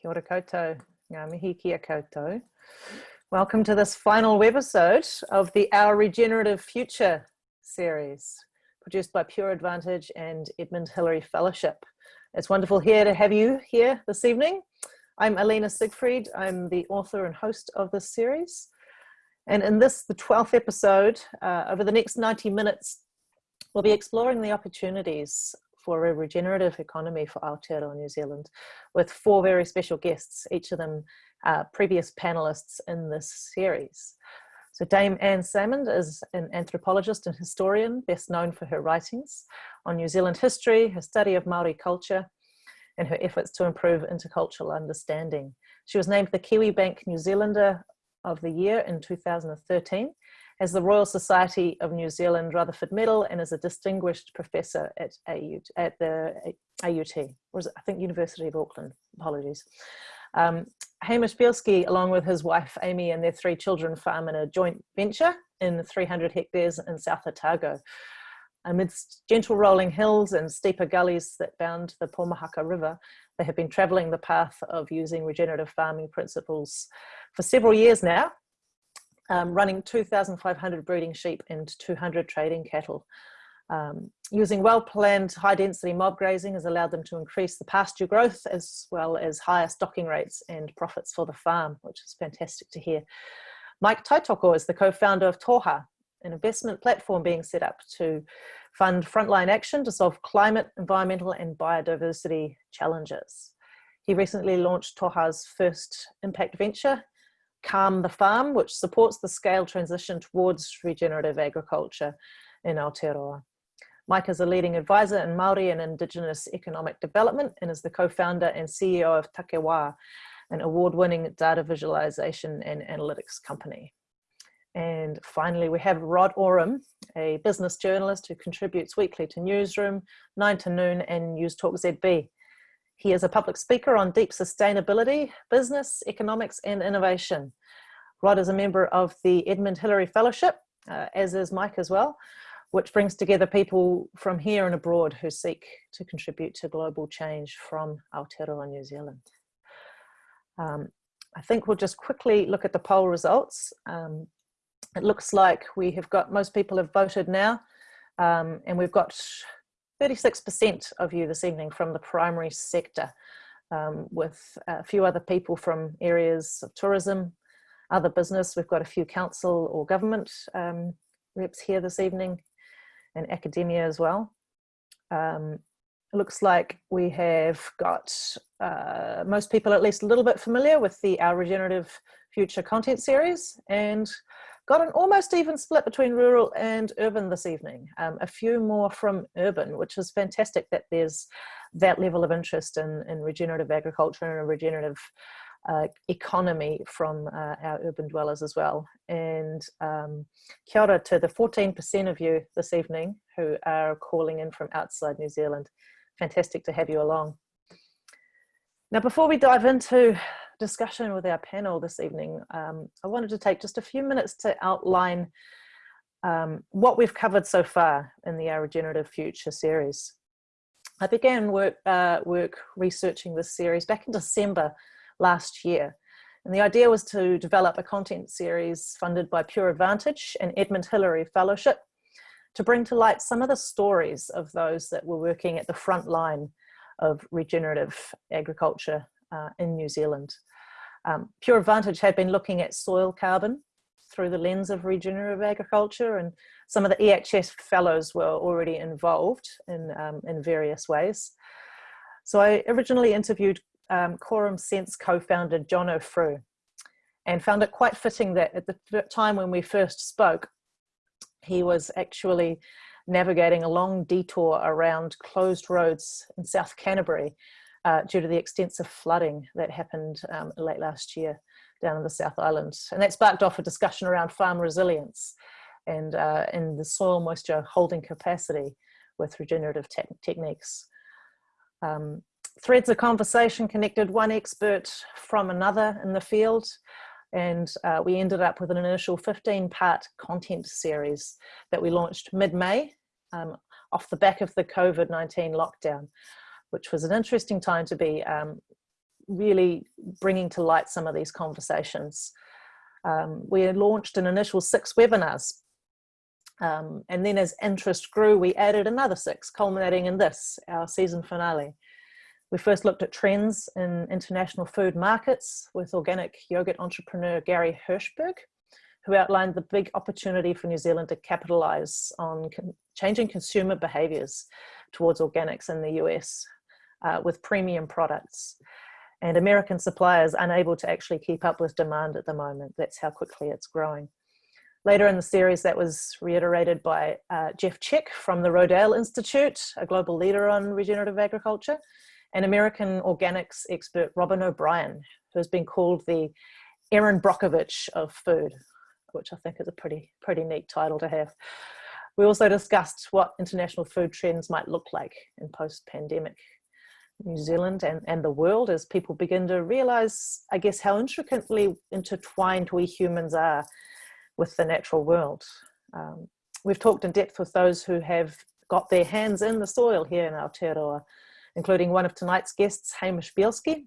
Kia ora koutou, ngā mihi kia koutou. Welcome to this final webisode of the Our Regenerative Future series, produced by Pure Advantage and Edmund Hillary Fellowship. It's wonderful here to have you here this evening. I'm Alina Siegfried. I'm the author and host of this series. And in this, the 12th episode, uh, over the next 90 minutes, we'll be exploring the opportunities for a regenerative economy for Aotearoa New Zealand with four very special guests, each of them uh, previous panelists in this series. So Dame Anne Salmond is an anthropologist and historian, best known for her writings on New Zealand history, her study of Maori culture, and her efforts to improve intercultural understanding. She was named the Kiwibank New Zealander of the Year in 2013 has the Royal Society of New Zealand Rutherford Medal and is a distinguished professor at, AUT, at the AUT, or I think University of Auckland, apologies. Um, Hamish Bielski, along with his wife Amy and their three children, farm in a joint venture in 300 hectares in South Otago. Amidst gentle rolling hills and steeper gullies that bound the Pomahaka River, they have been travelling the path of using regenerative farming principles for several years now um, running 2,500 breeding sheep and 200 trading cattle. Um, using well-planned high-density mob grazing has allowed them to increase the pasture growth as well as higher stocking rates and profits for the farm, which is fantastic to hear. Mike Taitoko is the co-founder of Toha, an investment platform being set up to fund frontline action to solve climate, environmental and biodiversity challenges. He recently launched Toha's first impact venture, Calm the Farm, which supports the scale transition towards regenerative agriculture in Aotearoa. Mike is a leading advisor in Māori and Indigenous economic development and is the co-founder and CEO of Takiwā, an award-winning data visualization and analytics company. And finally, we have Rod Oram, a business journalist who contributes weekly to Newsroom, 9 to Noon and News Talk ZB. He is a public speaker on deep sustainability, business, economics, and innovation. Rod is a member of the Edmund Hillary Fellowship, uh, as is Mike as well, which brings together people from here and abroad who seek to contribute to global change from Aotearoa, New Zealand. Um, I think we'll just quickly look at the poll results. Um, it looks like we have got, most people have voted now, um, and we've got 36% of you this evening from the primary sector, um, with a few other people from areas of tourism, other business. We've got a few council or government um, reps here this evening and academia as well. Um, it looks like we have got uh, most people at least a little bit familiar with the Our Regenerative Future content series and got an almost even split between rural and urban this evening. Um, a few more from urban, which is fantastic that there's that level of interest in, in regenerative agriculture and a regenerative uh, economy from uh, our urban dwellers as well. And um, kia ora to the 14% of you this evening who are calling in from outside New Zealand. Fantastic to have you along. Now, before we dive into discussion with our panel this evening, um, I wanted to take just a few minutes to outline um, what we've covered so far in the Our Regenerative Future series. I began work, uh, work researching this series back in December last year. And the idea was to develop a content series funded by Pure Advantage and Edmund Hillary Fellowship to bring to light some of the stories of those that were working at the front line of regenerative agriculture uh, in New Zealand. Um, Pure Advantage had been looking at soil carbon through the lens of regenerative agriculture and some of the EHF fellows were already involved in, um, in various ways. So I originally interviewed um, Quorum Sense co-founder Jono Frew and found it quite fitting that at the time when we first spoke, he was actually navigating a long detour around closed roads in South Canterbury uh, due to the extensive flooding that happened um, late last year down in the South Island. And that sparked off a discussion around farm resilience and, uh, and the soil moisture holding capacity with regenerative te techniques. Um, threads of conversation connected one expert from another in the field and uh, we ended up with an initial 15 part content series that we launched mid-May um, off the back of the COVID-19 lockdown which was an interesting time to be um, really bringing to light some of these conversations. Um, we launched an initial six webinars um, and then as interest grew, we added another six, culminating in this, our season finale. We first looked at trends in international food markets with organic yogurt entrepreneur Gary Hirshberg, who outlined the big opportunity for New Zealand to capitalize on con changing consumer behaviors towards organics in the US uh, with premium products and American suppliers unable to actually keep up with demand at the moment. That's how quickly it's growing. Later in the series, that was reiterated by uh, Jeff Tkach from the Rodale Institute, a global leader on regenerative agriculture, and American organics expert Robyn O'Brien, who has been called the Erin Brockovich of food, which I think is a pretty, pretty neat title to have. We also discussed what international food trends might look like in post-pandemic New Zealand and, and the world as people begin to realize, I guess, how intricately intertwined we humans are with the natural world. Um, we've talked in depth with those who have got their hands in the soil here in Aotearoa, including one of tonight's guests, Hamish Bielski,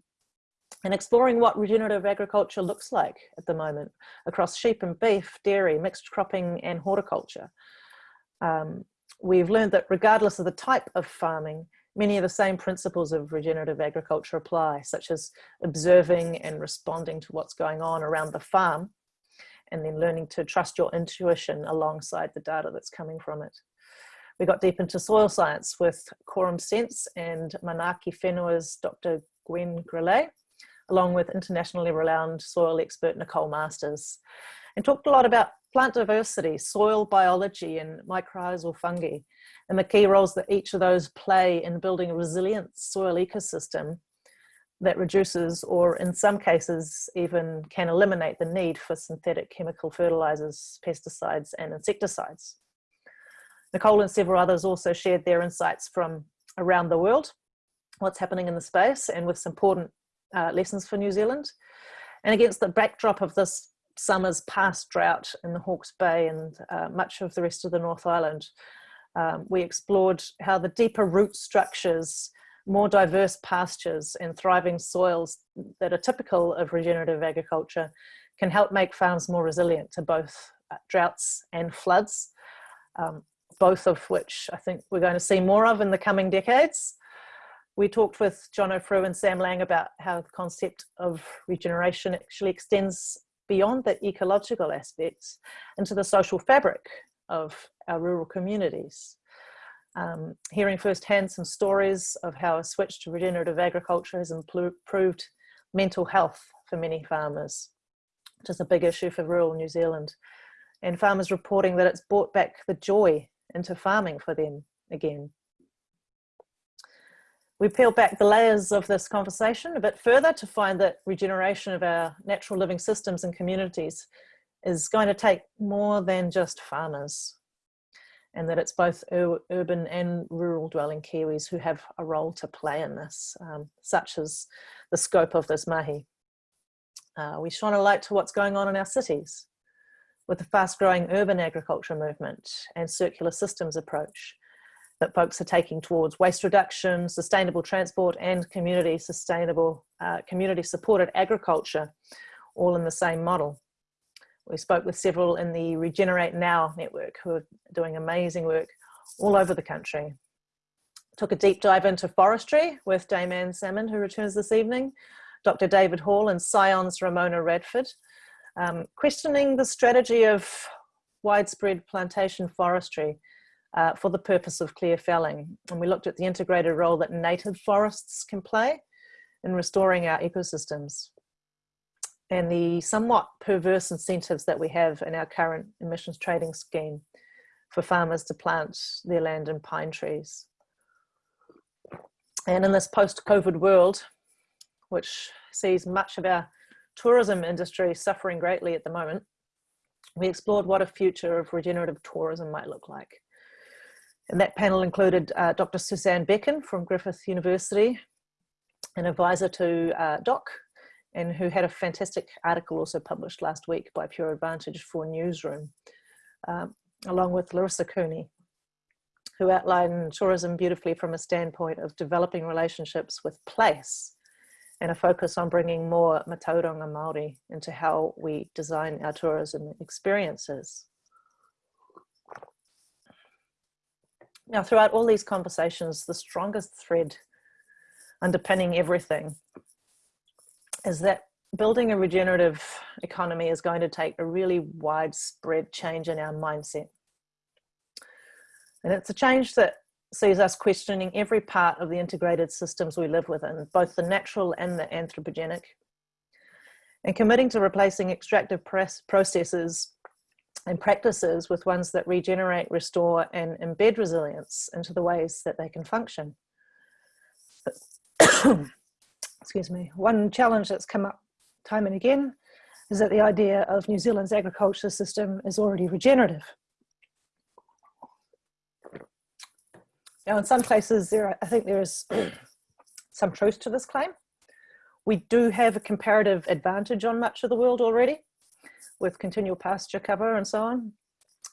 and exploring what regenerative agriculture looks like at the moment across sheep and beef, dairy, mixed cropping and horticulture. Um, we've learned that regardless of the type of farming, many of the same principles of regenerative agriculture apply, such as observing and responding to what's going on around the farm and then learning to trust your intuition alongside the data that's coming from it. We got deep into soil science with Quorum Sense and Manaaki Whenua's Dr. Gwen Grelet, along with internationally renowned soil expert Nicole Masters, and talked a lot about plant diversity, soil biology, and mycorrhizal fungi, and the key roles that each of those play in building a resilient soil ecosystem that reduces or in some cases even can eliminate the need for synthetic chemical fertilizers, pesticides and insecticides. Nicole and several others also shared their insights from around the world, what's happening in the space and with some important uh, lessons for New Zealand. And against the backdrop of this summer's past drought in the Hawke's Bay and uh, much of the rest of the North Island, um, we explored how the deeper root structures more diverse pastures and thriving soils that are typical of regenerative agriculture can help make farms more resilient to both uh, droughts and floods, um, both of which I think we're going to see more of in the coming decades. We talked with Jono Frew and Sam Lang about how the concept of regeneration actually extends beyond the ecological aspects into the social fabric of our rural communities um, hearing firsthand some stories of how a switch to regenerative agriculture has improved mental health for many farmers, which is a big issue for rural New Zealand. And farmers reporting that it's brought back the joy into farming for them again. We peel back the layers of this conversation a bit further to find that regeneration of our natural living systems and communities is going to take more than just farmers and that it's both ur urban and rural dwelling Kiwis who have a role to play in this, um, such as the scope of this mahi. Uh, we shine a light to what's going on in our cities with the fast growing urban agriculture movement and circular systems approach that folks are taking towards waste reduction, sustainable transport and community sustainable, uh, community supported agriculture, all in the same model. We spoke with several in the Regenerate Now network who are doing amazing work all over the country. Took a deep dive into forestry with Dame Anne Salmond, who returns this evening, Dr. David Hall and Scion's Ramona Radford, um, questioning the strategy of widespread plantation forestry uh, for the purpose of clear felling. And we looked at the integrated role that native forests can play in restoring our ecosystems and the somewhat perverse incentives that we have in our current emissions trading scheme for farmers to plant their land in pine trees. And in this post-COVID world, which sees much of our tourism industry suffering greatly at the moment, we explored what a future of regenerative tourism might look like. And that panel included uh, Dr. Susanne Becken from Griffith University, an advisor to uh, DOC, and who had a fantastic article also published last week by Pure Advantage for Newsroom, um, along with Larissa Cooney, who outlined tourism beautifully from a standpoint of developing relationships with place and a focus on bringing more Matauranga Māori into how we design our tourism experiences. Now, throughout all these conversations, the strongest thread underpinning everything is that building a regenerative economy is going to take a really widespread change in our mindset. And it's a change that sees us questioning every part of the integrated systems we live within, both the natural and the anthropogenic, and committing to replacing extractive processes and practices with ones that regenerate, restore, and embed resilience into the ways that they can function. Excuse me. One challenge that's come up time and again is that the idea of New Zealand's agriculture system is already regenerative. Now, in some places, there are, I think there is some truth to this claim. We do have a comparative advantage on much of the world already with continual pasture cover and so on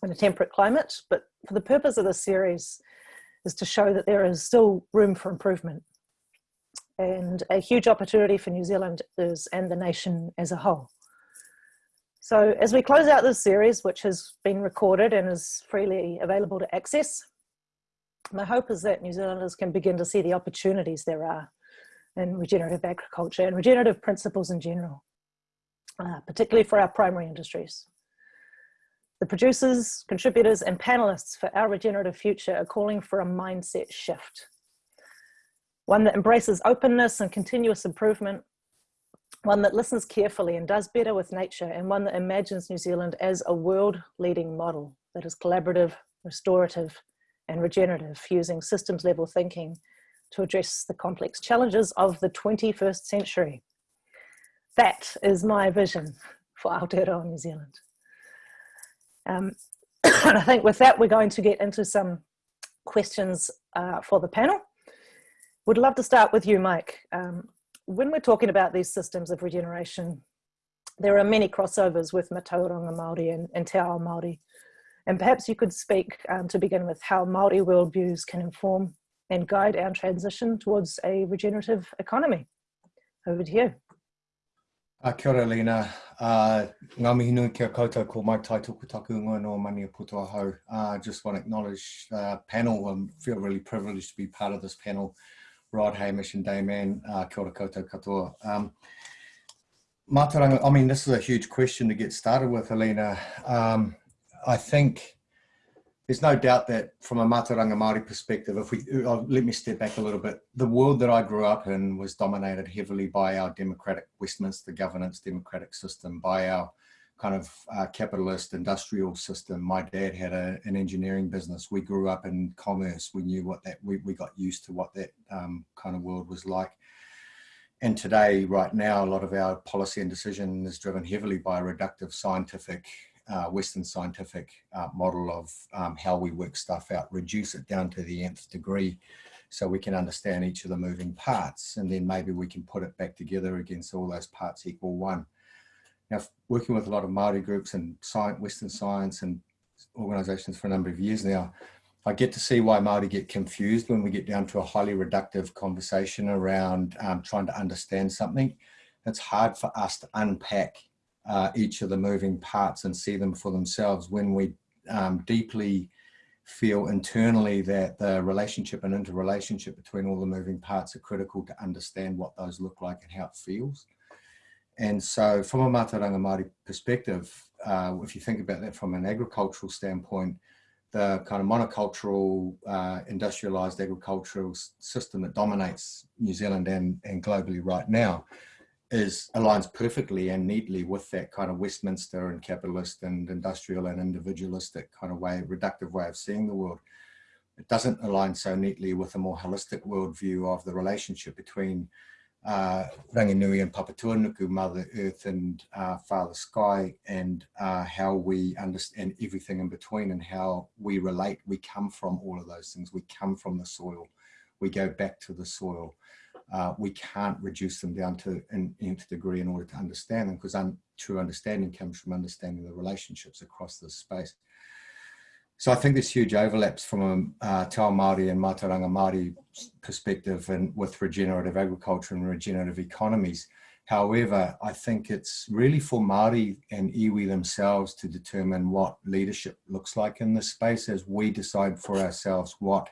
in a temperate climate. But for the purpose of this series is to show that there is still room for improvement and a huge opportunity for New Zealanders and the nation as a whole. So as we close out this series, which has been recorded and is freely available to access, my hope is that New Zealanders can begin to see the opportunities there are in regenerative agriculture and regenerative principles in general, uh, particularly for our primary industries. The producers, contributors and panelists for our regenerative future are calling for a mindset shift one that embraces openness and continuous improvement, one that listens carefully and does better with nature, and one that imagines New Zealand as a world leading model that is collaborative, restorative, and regenerative, using systems level thinking to address the complex challenges of the 21st century. That is my vision for Aotearoa New Zealand. Um, and I think with that, we're going to get into some questions uh, for the panel. Would love to start with you, Mike. Um, when we're talking about these systems of regeneration, there are many crossovers with Matauranga Māori and, and Te Ao Māori. And perhaps you could speak um, to begin with how Māori worldviews can inform and guide our transition towards a regenerative economy. Over to you. Uh, kia ora, Lena. Uh, ngā mihi nui kia koutou ko Mike Tai Tukutaku Ingoa no Maniapoto Ahau. Uh, just want to acknowledge uh, panel and feel really privileged to be part of this panel. Rod, Hamish and Dame Anne, uh, kia ora koutou katoa. Um, I mean, this is a huge question to get started with, Helena. Um, I think there's no doubt that from a Mātauranga Māori perspective, if we, uh, let me step back a little bit, the world that I grew up in was dominated heavily by our democratic Westminster governance democratic system, by our kind of uh, capitalist industrial system. My dad had a, an engineering business. We grew up in commerce. We knew what that, we, we got used to what that um, kind of world was like. And today, right now, a lot of our policy and decision is driven heavily by a reductive scientific, uh, Western scientific uh, model of um, how we work stuff out, reduce it down to the nth degree so we can understand each of the moving parts. And then maybe we can put it back together against all those parts equal one. Now, working with a lot of Māori groups and science, Western science and organisations for a number of years now, I get to see why Māori get confused when we get down to a highly reductive conversation around um, trying to understand something. It's hard for us to unpack uh, each of the moving parts and see them for themselves when we um, deeply feel internally that the relationship and interrelationship between all the moving parts are critical to understand what those look like and how it feels. And so from a Mātauranga Māori perspective, uh, if you think about that from an agricultural standpoint, the kind of monocultural, uh, industrialized agricultural system that dominates New Zealand and, and globally right now is aligns perfectly and neatly with that kind of Westminster and capitalist and industrial and individualistic kind of way, reductive way of seeing the world. It doesn't align so neatly with a more holistic worldview of the relationship between uh, Ranginui and Papatūānuku, Mother Earth and uh, Father Sky, and uh, how we understand everything in between and how we relate. We come from all of those things. We come from the soil. We go back to the soil. Uh, we can't reduce them down to an nth degree in order to understand them because un true understanding comes from understanding the relationships across this space. So I think there's huge overlaps from a uh, Te Māori and Mātauranga Māori perspective and with regenerative agriculture and regenerative economies. However, I think it's really for Māori and iwi themselves to determine what leadership looks like in this space as we decide for ourselves what,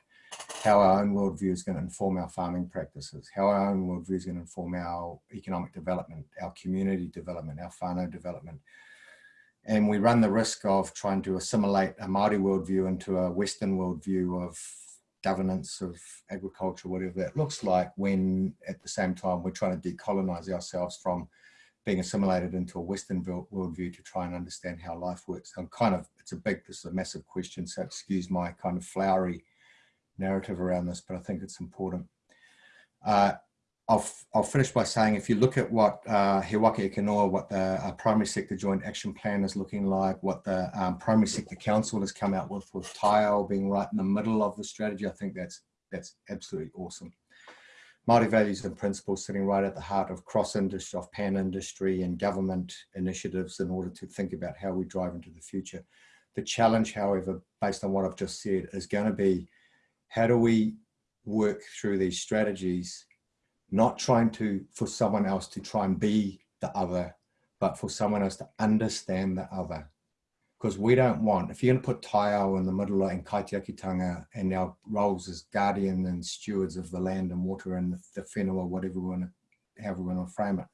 how our own worldview is going to inform our farming practices, how our own worldview is going to inform our economic development, our community development, our whānau development, and we run the risk of trying to assimilate a Māori worldview into a Western worldview of governance of agriculture, whatever that looks like, when at the same time we're trying to decolonize ourselves from being assimilated into a Western worldview to try and understand how life works. I'm kind of, it's a big, this is a massive question, so excuse my kind of flowery narrative around this, but I think it's important. Uh, I'll, I'll finish by saying if you look at what uh, He Waka Eke Noa, what the uh, primary sector joint action plan is looking like, what the um, primary sector council has come out with, with taiao being right in the middle of the strategy, I think that's, that's absolutely awesome. Māori values and principles sitting right at the heart of cross-industry, of pan-industry and government initiatives in order to think about how we drive into the future. The challenge, however, based on what I've just said, is going to be how do we work through these strategies not trying to, for someone else to try and be the other, but for someone else to understand the other. Because we don't want, if you're going to put Taiao in the middle and Kaitiakitanga and our roles as guardian and stewards of the land and water and the, whenua, whatever we want to, however we want to frame it,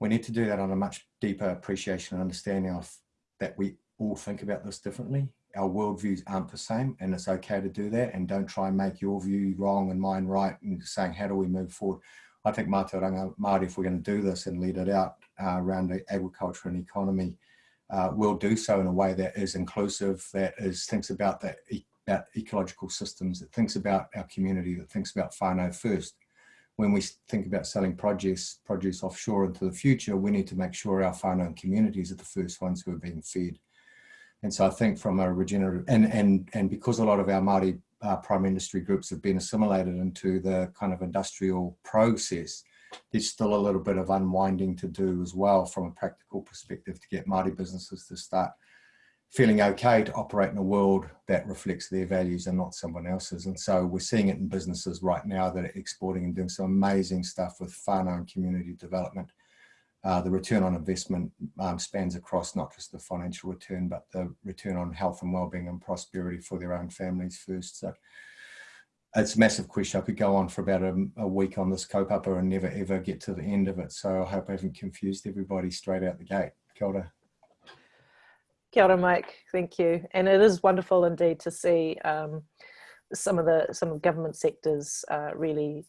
we need to do that on a much deeper appreciation and understanding of that we all think about this differently our worldviews aren't the same and it's okay to do that and don't try and make your view wrong and mine right and saying how do we move forward I think Mātauranga Māori, if we're going to do this and lead it out uh, around agriculture and economy, uh, will do so in a way that is inclusive, that is thinks about that e about ecological systems, that thinks about our community, that thinks about whānau first. When we think about selling produce, produce offshore into the future, we need to make sure our whānau communities are the first ones who are being fed. And so I think from a regenerative, and, and, and because a lot of our Māori uh, primary industry groups have been assimilated into the kind of industrial process, there's still a little bit of unwinding to do as well from a practical perspective to get Māori businesses to start feeling okay to operate in a world that reflects their values and not someone else's. And so we're seeing it in businesses right now that are exporting and doing some amazing stuff with whānau and community development uh, the return on investment um, spans across not just the financial return, but the return on health and well-being and prosperity for their own families first. So it's a massive question. I could go on for about a, a week on this kaupapa and never ever get to the end of it. So I hope I haven't confused everybody straight out the gate. Kia ora. Kia ora, Mike. Thank you. And it is wonderful indeed to see um, some of the some of government sectors uh, really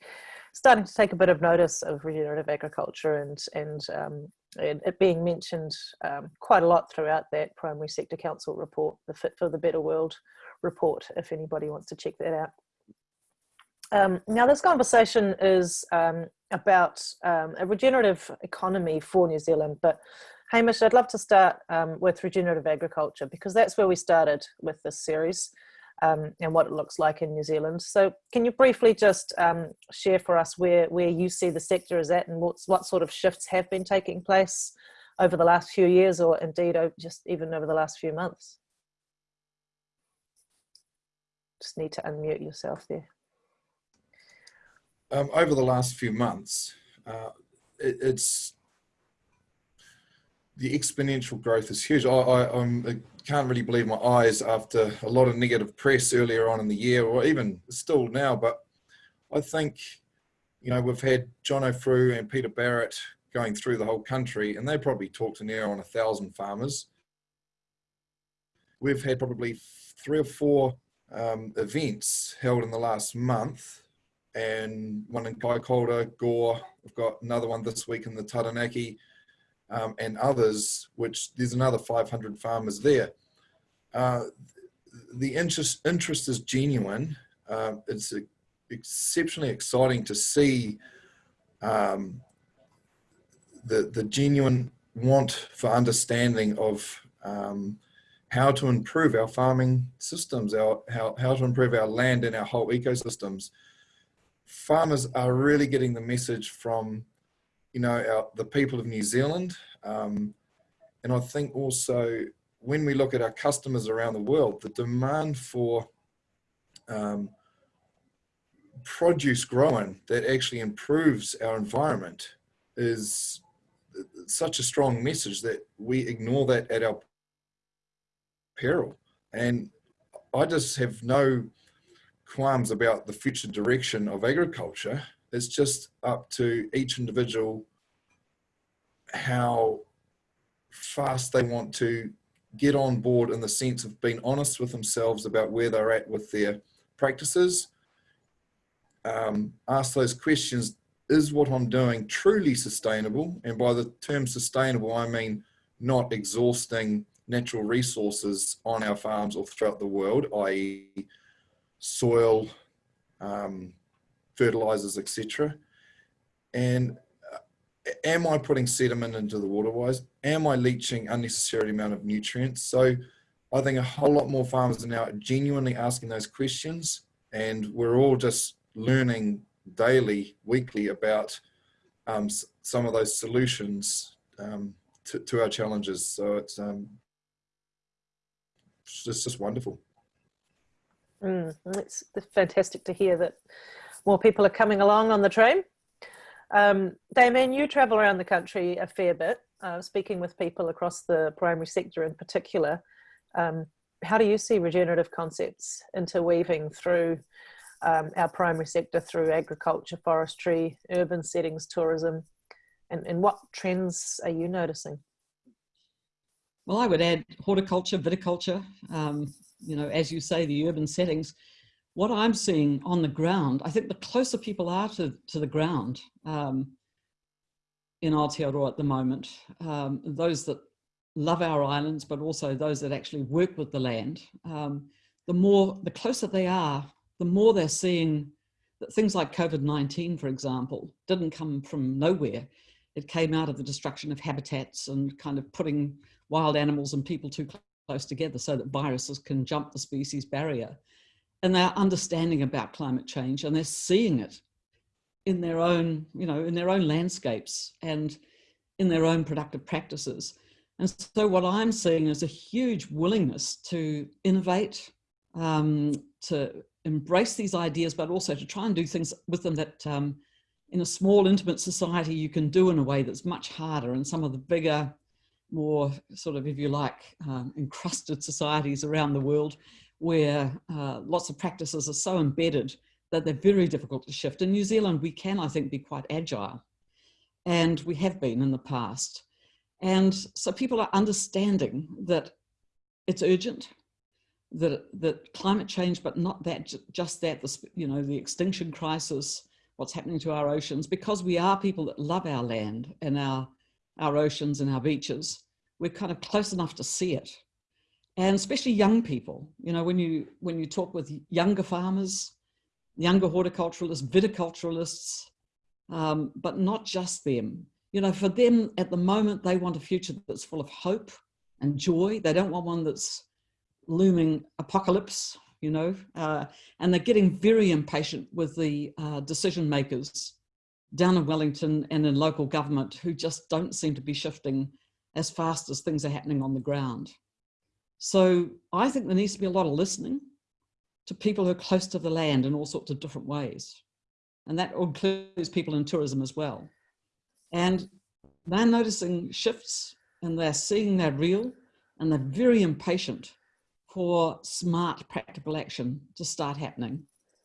starting to take a bit of notice of regenerative agriculture and and, um, and it being mentioned um, quite a lot throughout that primary sector council report, the Fit for the Better World report, if anybody wants to check that out. Um, now this conversation is um, about um, a regenerative economy for New Zealand, but Hamish, I'd love to start um, with regenerative agriculture because that's where we started with this series um, and what it looks like in New Zealand. So can you briefly just um, share for us where, where you see the sector is at and what's, what sort of shifts have been taking place over the last few years or indeed just even over the last few months? Just need to unmute yourself there. Um, over the last few months, uh, it, it's the exponential growth is huge. I, I, I, can't really believe my eyes after a lot of negative press earlier on in the year, or even still now. But I think, you know, we've had John Frew and Peter Barrett going through the whole country, and they probably talked to near on a thousand farmers. We've had probably three or four um, events held in the last month, and one in Kaikoura, Gore. We've got another one this week in the Taranaki um, and others, which there's another 500 farmers there. Uh, the interest, interest is genuine. Uh, it's exceptionally exciting to see um, the, the genuine want for understanding of um, how to improve our farming systems, our, how, how to improve our land and our whole ecosystems. Farmers are really getting the message from you know, our, the people of New Zealand. Um, and I think also when we look at our customers around the world, the demand for um, produce growing that actually improves our environment is such a strong message that we ignore that at our peril. And I just have no qualms about the future direction of agriculture. It's just up to each individual how fast they want to get on board in the sense of being honest with themselves about where they're at with their practices. Um, ask those questions, is what I'm doing truly sustainable? And by the term sustainable, I mean not exhausting natural resources on our farms or throughout the world, i.e. soil, um, fertilizers, etc. And uh, am I putting sediment into the waterways? Am I leaching unnecessary amount of nutrients? So I think a whole lot more farmers are now genuinely asking those questions and we're all just learning daily, weekly about um, some of those solutions um, to, to, our challenges. So it's, um, it's just, wonderful. Mm, it's fantastic to hear that more people are coming along on the train. Um, Dame Anne, you travel around the country a fair bit, uh, speaking with people across the primary sector in particular. Um, how do you see regenerative concepts interweaving through um, our primary sector through agriculture, forestry, urban settings, tourism, and, and what trends are you noticing? Well, I would add horticulture, viticulture, um, you know, as you say, the urban settings. What I'm seeing on the ground, I think the closer people are to, to the ground um, in Aotearoa at the moment, um, those that love our islands, but also those that actually work with the land, um, the more, the closer they are the more they're seeing that things like COVID-19, for example, didn't come from nowhere. It came out of the destruction of habitats and kind of putting wild animals and people too close together so that viruses can jump the species barrier. And they're understanding about climate change and they're seeing it in their own, you know, in their own landscapes and in their own productive practices. And so what I'm seeing is a huge willingness to innovate, um, to embrace these ideas, but also to try and do things with them that um, in a small, intimate society you can do in a way that's much harder. And some of the bigger, more sort of, if you like, um, encrusted societies around the world where uh, lots of practices are so embedded that they're very difficult to shift. In New Zealand, we can, I think, be quite agile. And we have been in the past. And so people are understanding that it's urgent, that, that climate change, but not that, just that, the, you know, the extinction crisis, what's happening to our oceans, because we are people that love our land and our, our oceans and our beaches, we're kind of close enough to see it. And especially young people, you know, when you, when you talk with younger farmers, younger horticulturalists, viticulturalists, um, but not just them. You know, for them at the moment, they want a future that's full of hope and joy. They don't want one that's looming apocalypse, you know, uh, and they're getting very impatient with the uh, decision makers down in Wellington and in local government who just don't seem to be shifting as fast as things are happening on the ground. So I think there needs to be a lot of listening to people who are close to the land in all sorts of different ways. And that includes people in tourism as well. And they're noticing shifts and they're seeing they're real and they're very impatient for smart practical action to start happening.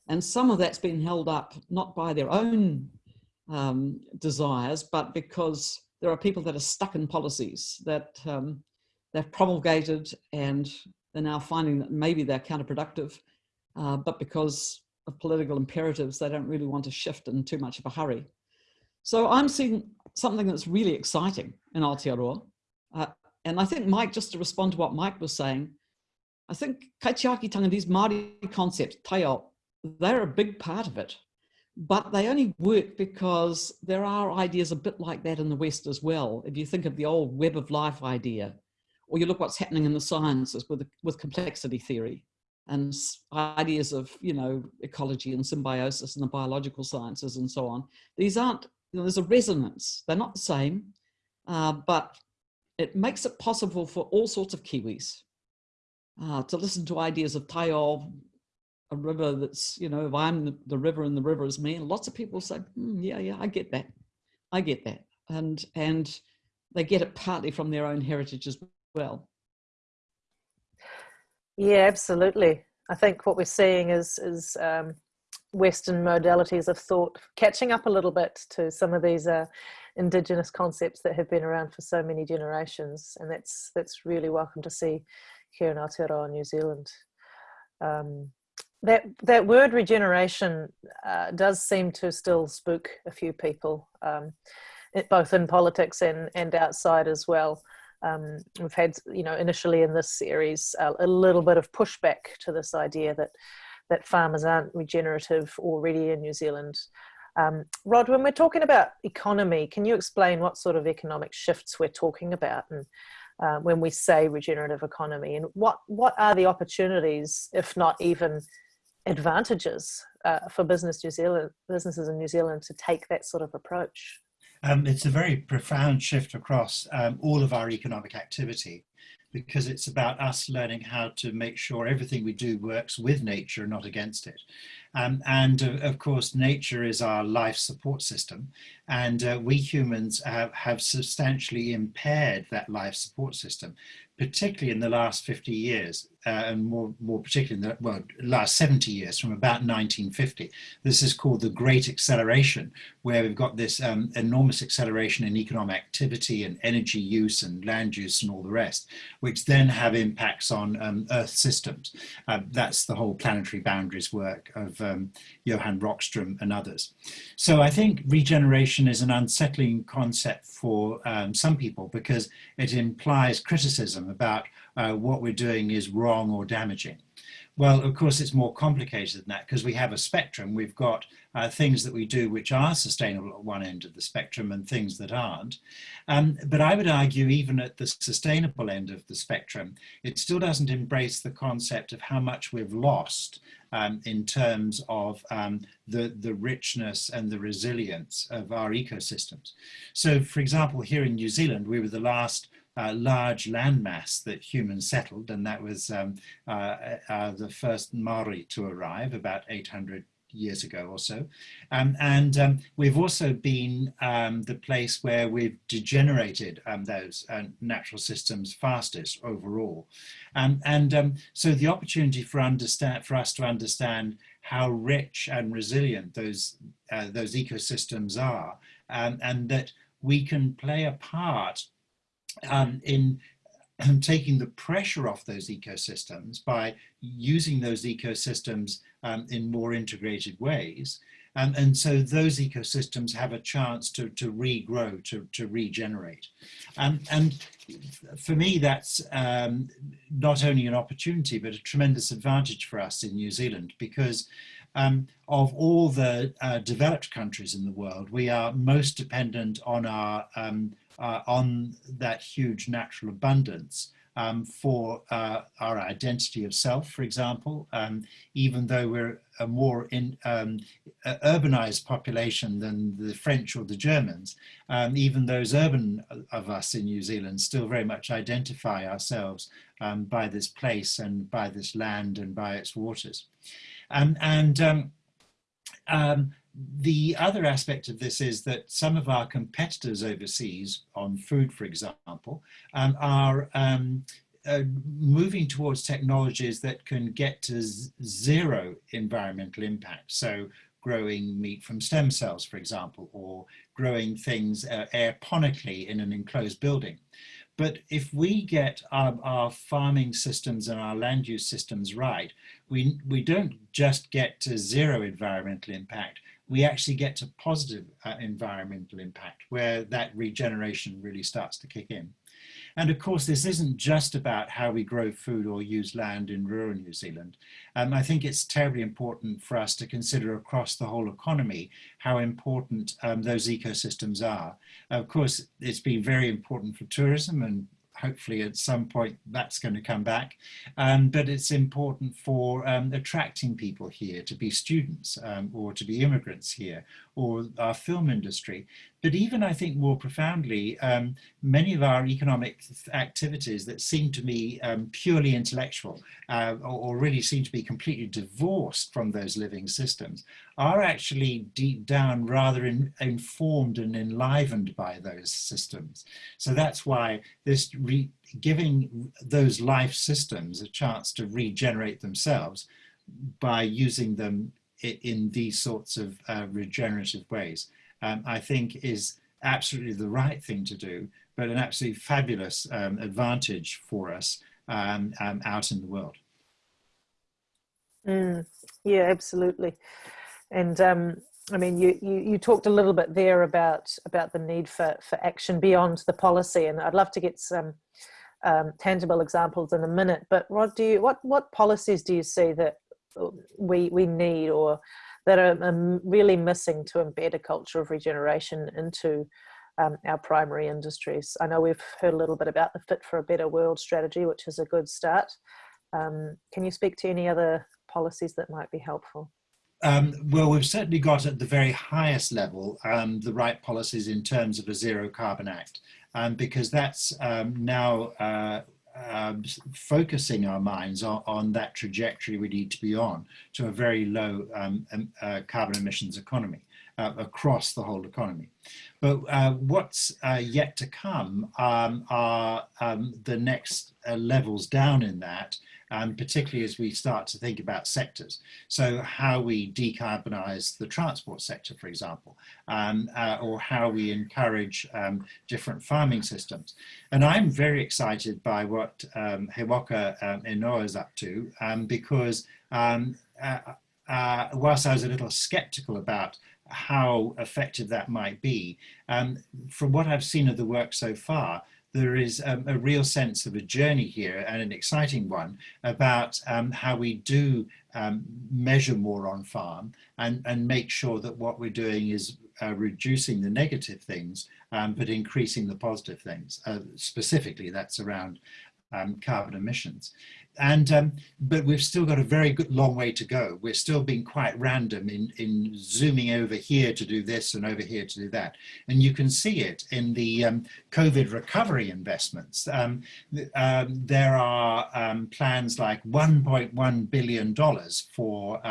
And some of that's been held up not by their own um, desires, but because there are people that are stuck in policies that um, they've promulgated and they're now finding that maybe they're counterproductive, uh, but because of political imperatives, they don't really want to shift in too much of a hurry. So I'm seeing something that's really exciting in Aotearoa. Uh, and I think Mike, just to respond to what Mike was saying, I think kaitiakitanga, these Māori concepts, taiao, they're a big part of it. But they only work because there are ideas a bit like that in the West as well. If you think of the old web of life idea, or you look what's happening in the sciences with, with complexity theory and ideas of, you know, ecology and symbiosis and the biological sciences and so on. These aren't, you know, there's a resonance. They're not the same, uh, but it makes it possible for all sorts of Kiwis uh, to listen to ideas of Taiao, a river that's, you know, if I'm the, the river and the river is me, and lots of people say, mm, yeah, yeah, I get that. I get that. And, and they get it partly from their own heritage as well. Yeah, absolutely. I think what we're seeing is, is um, Western modalities of thought catching up a little bit to some of these uh, indigenous concepts that have been around for so many generations. And that's, that's really welcome to see here in Aotearoa, New Zealand. Um, that, that word regeneration uh, does seem to still spook a few people, um, it, both in politics and, and outside as well. Um, we've had, you know, initially in this series, uh, a little bit of pushback to this idea that that farmers aren't regenerative already in New Zealand. Um, Rod, when we're talking about economy, can you explain what sort of economic shifts we're talking about and uh, when we say regenerative economy and what, what are the opportunities, if not even advantages uh, for business New Zealand, businesses in New Zealand to take that sort of approach? Um, it's a very profound shift across um, all of our economic activity because it's about us learning how to make sure everything we do works with nature, not against it. Um, and uh, of course, nature is our life support system. And uh, we humans have, have substantially impaired that life support system particularly in the last 50 years, uh, and more, more particularly in the well, last 70 years, from about 1950. This is called the Great Acceleration, where we've got this um, enormous acceleration in economic activity and energy use and land use and all the rest, which then have impacts on um, Earth systems. Uh, that's the whole planetary boundaries work of um, Johan Rockström and others. So I think regeneration is an unsettling concept for um, some people because it implies criticism about uh, what we're doing is wrong or damaging. Well, of course, it's more complicated than that because we have a spectrum. We've got uh, things that we do which are sustainable at one end of the spectrum and things that aren't. Um, but I would argue even at the sustainable end of the spectrum, it still doesn't embrace the concept of how much we've lost um, in terms of um, the, the richness and the resilience of our ecosystems. So for example, here in New Zealand, we were the last uh, large landmass that humans settled, and that was um, uh, uh, the first Maori to arrive about 800 years ago or so. Um, and um, we've also been um, the place where we've degenerated um, those uh, natural systems fastest overall. Um, and um, so the opportunity for, understand, for us to understand how rich and resilient those, uh, those ecosystems are, and that we can play a part um, in taking the pressure off those ecosystems by using those ecosystems um, in more integrated ways. Um, and so those ecosystems have a chance to, to regrow, to, to regenerate. Um, and for me, that's um, not only an opportunity, but a tremendous advantage for us in New Zealand because um, of all the uh, developed countries in the world, we are most dependent on our um, uh, on that huge natural abundance um, for uh, our identity of self, for example, um, even though we're a more in, um, urbanized population than the French or the Germans, um, even those urban of us in New Zealand still very much identify ourselves um, by this place and by this land and by its waters. Um, and the other aspect of this is that some of our competitors overseas on food, for example, um, are um, uh, moving towards technologies that can get to zero environmental impact. So growing meat from stem cells, for example, or growing things uh, aeroponically in an enclosed building. But if we get our, our, farming systems and our land use systems right, we, we don't just get to zero environmental impact, we actually get to positive uh, environmental impact where that regeneration really starts to kick in. And of course, this isn't just about how we grow food or use land in rural New Zealand. Um, I think it's terribly important for us to consider across the whole economy how important um, those ecosystems are. Of course, it's been very important for tourism and hopefully at some point that's going to come back. Um, but it's important for um, attracting people here to be students um, or to be immigrants here or our film industry but even I think more profoundly, um, many of our economic activities that seem to me um, purely intellectual uh, or, or, really seem to be completely divorced from those living systems are actually deep down rather in, informed and enlivened by those systems. So that's why this giving those life systems a chance to regenerate themselves by using them in these sorts of uh, regenerative ways, um, I think is absolutely the right thing to do, but an absolutely fabulous um, advantage for us um, um out in the world. Mm, yeah, absolutely. And um, I mean, you, you, you talked a little bit there about about the need for, for action beyond the policy, and I'd love to get some um, tangible examples in a minute. But what do you what what policies do you see that we we need or that are really missing to embed a culture of regeneration into um, our primary industries. I know we've heard a little bit about the Fit for a Better World strategy, which is a good start. Um, can you speak to any other policies that might be helpful? Um, well, we've certainly got at the very highest level um, the right policies in terms of a Zero Carbon Act, um, because that's um, now uh, um, focusing our minds on, on, that trajectory we need to be on to a very low um, uh, carbon emissions economy uh, across the whole economy. But uh, what's uh, yet to come um, are um, the next uh, levels down in that um, particularly as we start to think about sectors. So how we decarbonize the transport sector, for example, um, uh, or how we encourage um, different farming systems. And I'm very excited by what um, He Waka um, is up to um, because um, uh, uh, whilst I was a little skeptical about how effective that might be, um, from what I've seen of the work so far, there is um, a real sense of a journey here and an exciting one about um, how we do um, measure more on farm and, and make sure that what we're doing is uh, reducing the negative things, um, but increasing the positive things. Uh, specifically, that's around um, carbon emissions and um, but we've still got a very good long way to go. We're still being quite random in in zooming over here to do this and over here to do that, and you can see it in the um, COVID recovery investments. Um, um there are um, plans like 1.1 billion dollars for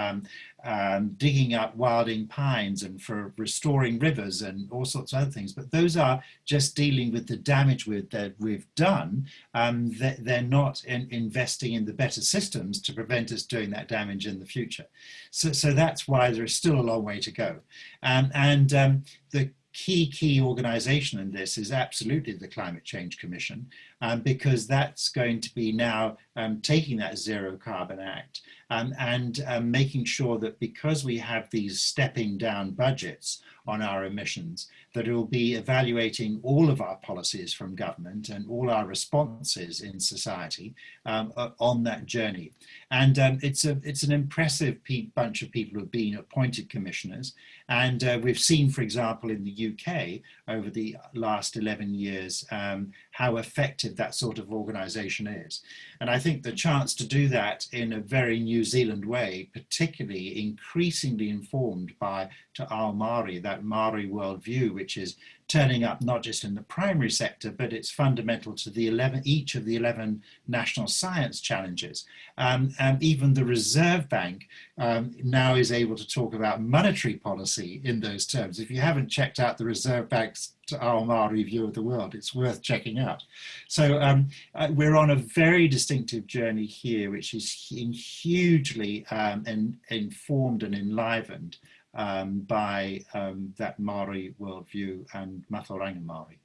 um, digging up wilding pines and for restoring rivers and all sorts of other things. But those are just dealing with the damage with, that we've done. Um, they're not in investing in the better systems to prevent us doing that damage in the future. So, so that's why there is still a long way to go. Um, and um, the key, key organization in this is absolutely the Climate Change Commission, um, because that's going to be now um, taking that Zero Carbon Act um, and um, making sure that because we have these stepping down budgets on our emissions, that it will be evaluating all of our policies from government and all our responses in society um, on that journey. And um, it's, a, it's an impressive bunch of people who have been appointed commissioners. And uh, we've seen, for example, in the UK over the last 11 years, um, how effective that sort of organization is. And I think the chance to do that in a very New Zealand way, particularly increasingly informed by Te Ao Māori, that Maori worldview, which is turning up not just in the primary sector, but it's fundamental to the 11, each of the 11 national science challenges. Um, and even the Reserve Bank um, now is able to talk about monetary policy in those terms. If you haven't checked out the Reserve Bank's Ao Māori view of the world, it's worth checking out. So um, uh, we're on a very distinctive journey here, which is hugely um, in, informed and enlivened um, by um, that Maori worldview and Mātauranga Maori.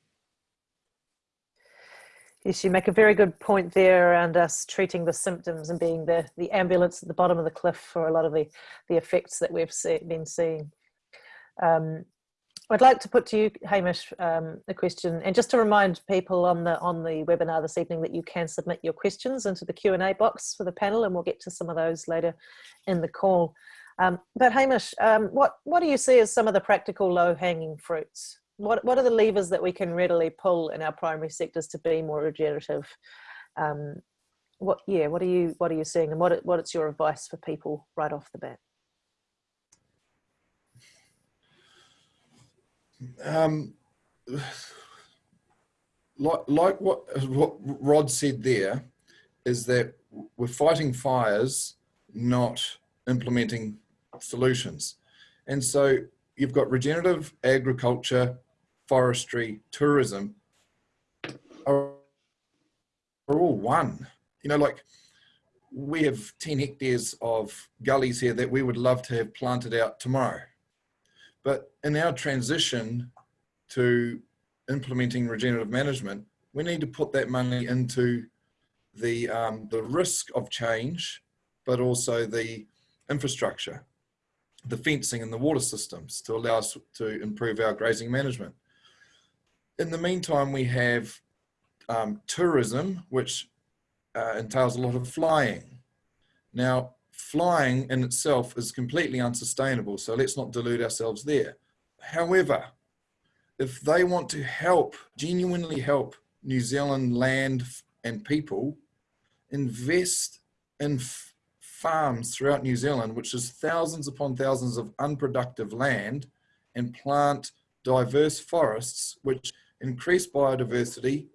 Yes, you make a very good point there around us treating the symptoms and being the, the ambulance at the bottom of the cliff for a lot of the, the effects that we've see, been seeing. Um, I'd like to put to you, Hamish, um, a question, and just to remind people on the on the webinar this evening that you can submit your questions into the Q and A box for the panel, and we'll get to some of those later in the call. Um, but Hamish, um, what, what do you see as some of the practical low hanging fruits? What, what are the levers that we can readily pull in our primary sectors to be more regenerative? Um, what, yeah, what are you, what are you seeing and what, what is your advice for people right off the bat? Um, like like what what Rod said there is that we're fighting fires, not implementing solutions. And so you've got regenerative agriculture, forestry, tourism are, are all one. You know, like we have 10 hectares of gullies here that we would love to have planted out tomorrow. But in our transition to implementing regenerative management, we need to put that money into the, um, the risk of change, but also the infrastructure, the fencing and the water systems to allow us to improve our grazing management. In the meantime, we have um, tourism, which uh, entails a lot of flying. Now, flying in itself is completely unsustainable, so let's not delude ourselves there. However, if they want to help, genuinely help New Zealand land and people, invest in farms throughout New Zealand, which is thousands upon thousands of unproductive land, and plant diverse forests, which increase biodiversity,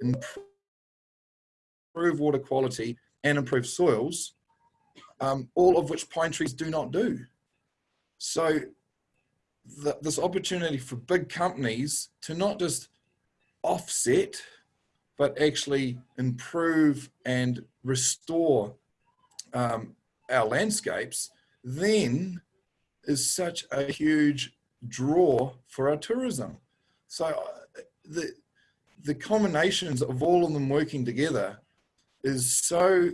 improve water quality, and improve soils, um, all of which pine trees do not do. So this opportunity for big companies to not just offset, but actually improve and restore um, our landscapes, then is such a huge draw for our tourism. So uh, the, the combinations of all of them working together is so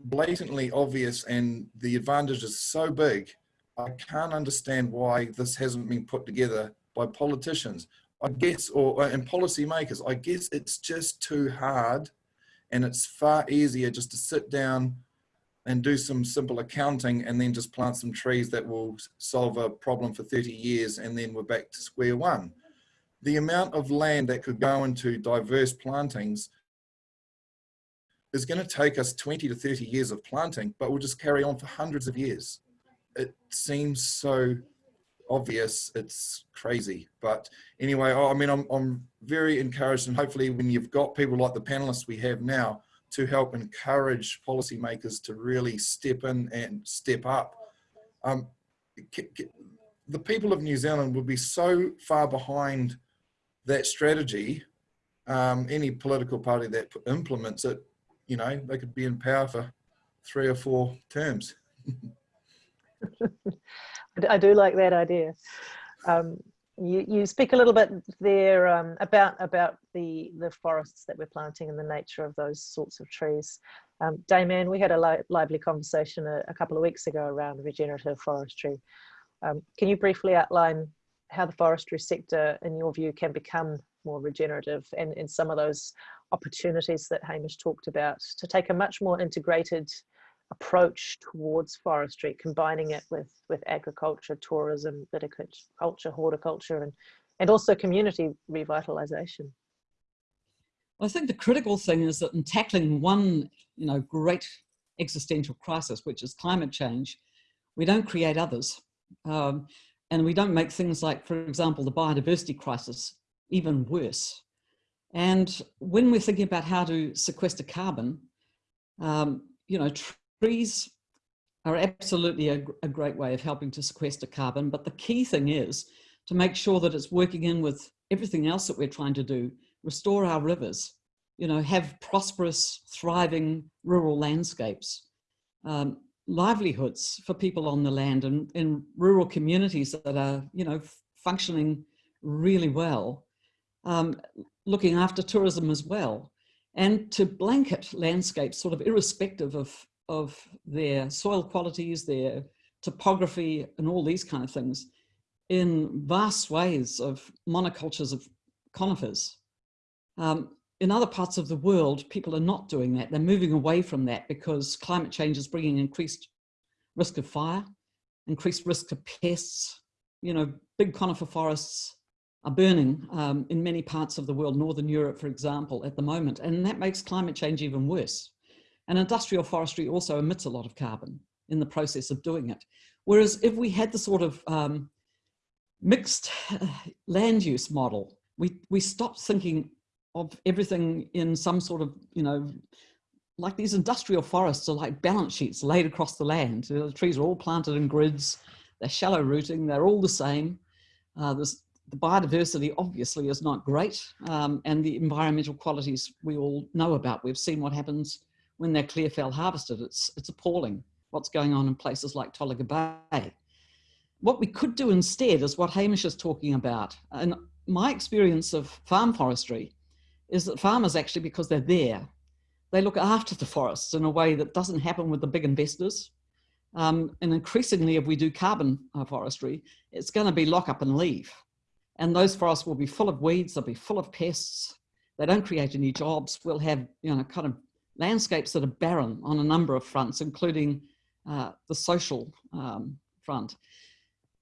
blatantly obvious and the advantage is so big. I can't understand why this hasn't been put together by politicians. I guess, or and policymakers, I guess it's just too hard and it's far easier just to sit down and do some simple accounting and then just plant some trees that will solve a problem for 30 years and then we're back to square one. The amount of land that could go into diverse plantings is going to take us 20 to 30 years of planting, but we'll just carry on for hundreds of years. It seems so obvious, it's crazy. But anyway, I mean, I'm, I'm very encouraged and hopefully when you've got people like the panelists we have now to help encourage policymakers to really step in and step up. Um, the people of New Zealand would be so far behind that strategy, um, any political party that implements it you know, they could be in power for three or four terms. I do like that idea. Um, you, you speak a little bit there um, about about the the forests that we're planting and the nature of those sorts of trees. Um, Damien, we had a li lively conversation a, a, couple of weeks ago around regenerative forestry. Um, can you briefly outline how the forestry sector, in your view, can become more regenerative and, in some of those opportunities that Hamish talked about to take a much more integrated approach towards forestry, combining it with, with agriculture, tourism, viticulture, horticulture, and, and also community revitalization. I think the critical thing is that in tackling one, you know, great existential crisis, which is climate change, we don't create others. Um, and we don't make things like, for example, the biodiversity crisis even worse. And when we're thinking about how to sequester carbon, um, you know, trees are absolutely a, a, great way of helping to sequester carbon. But the key thing is to make sure that it's working in with everything else that we're trying to do, restore our rivers, you know, have prosperous, thriving rural landscapes, um, livelihoods for people on the land and in rural communities that are, you know, functioning really well um, looking after tourism as well, and to blanket landscapes sort of irrespective of, of their soil qualities, their topography and all these kind of things in vast swathes of monocultures of conifers. Um, in other parts of the world, people are not doing that. They're moving away from that because climate change is bringing increased risk of fire, increased risk of pests, you know, big conifer forests are burning um, in many parts of the world, Northern Europe, for example, at the moment. And that makes climate change even worse. And industrial forestry also emits a lot of carbon in the process of doing it. Whereas if we had the sort of um, mixed land use model we, we stop thinking of everything in some sort of, you know, like these industrial forests are like balance sheets laid across the land. The trees are all planted in grids, they're shallow rooting, they're all the same. Uh, the biodiversity obviously is not great um, and the environmental qualities we all know about. We've seen what happens when they're clear fell harvested. It's, it's appalling what's going on in places like Tolaga Bay. What we could do instead is what Hamish is talking about. And my experience of farm forestry is that farmers actually, because they're there, they look after the forests in a way that doesn't happen with the big investors. Um, and increasingly, if we do carbon uh, forestry, it's going to be lock up and leave. And those forests will be full of weeds, they'll be full of pests. They don't create any jobs. We'll have, you know, kind of landscapes that are barren on a number of fronts, including uh, the social um, front.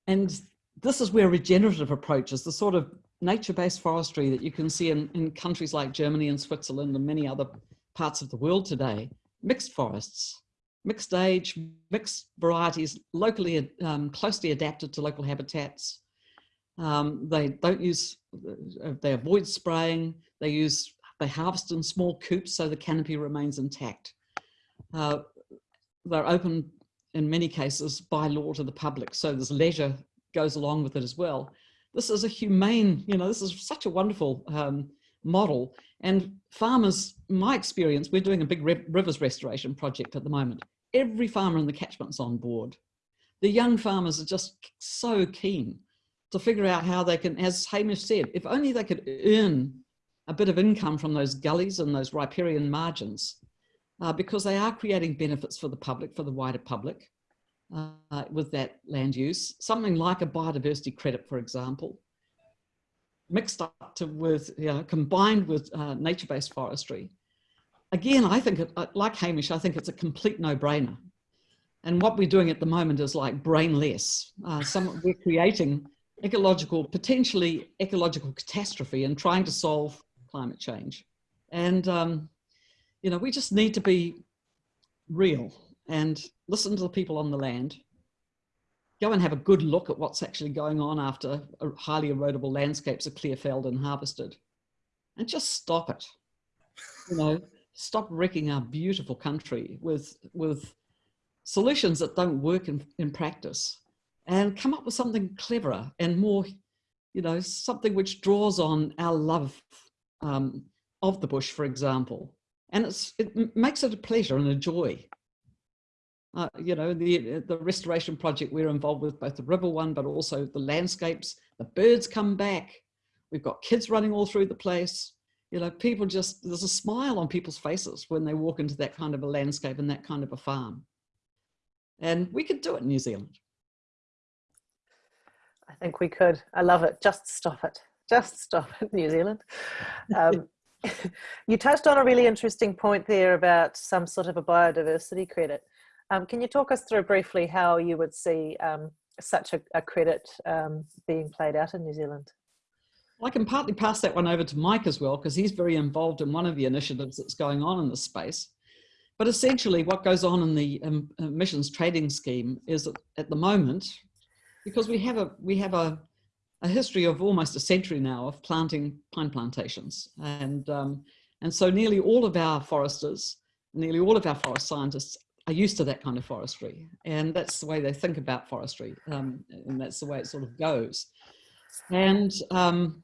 And this is where regenerative approaches, the sort of nature-based forestry that you can see in, in countries like Germany and Switzerland and many other parts of the world today, mixed forests, mixed age, mixed varieties, locally, um, closely adapted to local habitats. Um, they don't use, uh, they avoid spraying, they use, they harvest in small coops so the canopy remains intact. Uh, they're open in many cases by law to the public. So there's leisure goes along with it as well. This is a humane, you know, this is such a wonderful um, model. And farmers, my experience, we're doing a big rivers restoration project at the moment. Every farmer in the catchment's on board. The young farmers are just so keen to figure out how they can, as Hamish said, if only they could earn a bit of income from those gullies and those riparian margins, uh, because they are creating benefits for the public, for the wider public uh, with that land use. Something like a biodiversity credit, for example, mixed up to with, you know, combined with uh, nature-based forestry. Again, I think, it, uh, like Hamish, I think it's a complete no-brainer. And what we're doing at the moment is like brainless. Uh, some, we're creating ecological, potentially ecological catastrophe and trying to solve climate change. And, um, you know, we just need to be real and listen to the people on the land. Go and have a good look at what's actually going on after highly erodible landscapes are clear felled and harvested. And just stop it. You know, stop wrecking our beautiful country with, with solutions that don't work in, in practice and come up with something cleverer and more, you know, something which draws on our love um, of the bush, for example. And it's, it makes it a pleasure and a joy uh, you know, the, the restoration project, we're involved with both the river one, but also the landscapes, the birds come back. We've got kids running all through the place. You know, people just, there's a smile on people's faces when they walk into that kind of a landscape and that kind of a farm. And we could do it in New Zealand. I think we could. I love it. Just stop it. Just stop it, New Zealand. Um, you touched on a really interesting point there about some sort of a biodiversity credit. Um, can you talk us through briefly how you would see um, such a, a credit um, being played out in New Zealand? I can partly pass that one over to Mike as well, because he's very involved in one of the initiatives that's going on in this space. But essentially what goes on in the um, emissions trading scheme is that at the moment, because we have a, we have a, a history of almost a century now of planting pine plantations. And, um, and so nearly all of our foresters, nearly all of our forest scientists are used to that kind of forestry. And that's the way they think about forestry. Um, and that's the way it sort of goes. And um,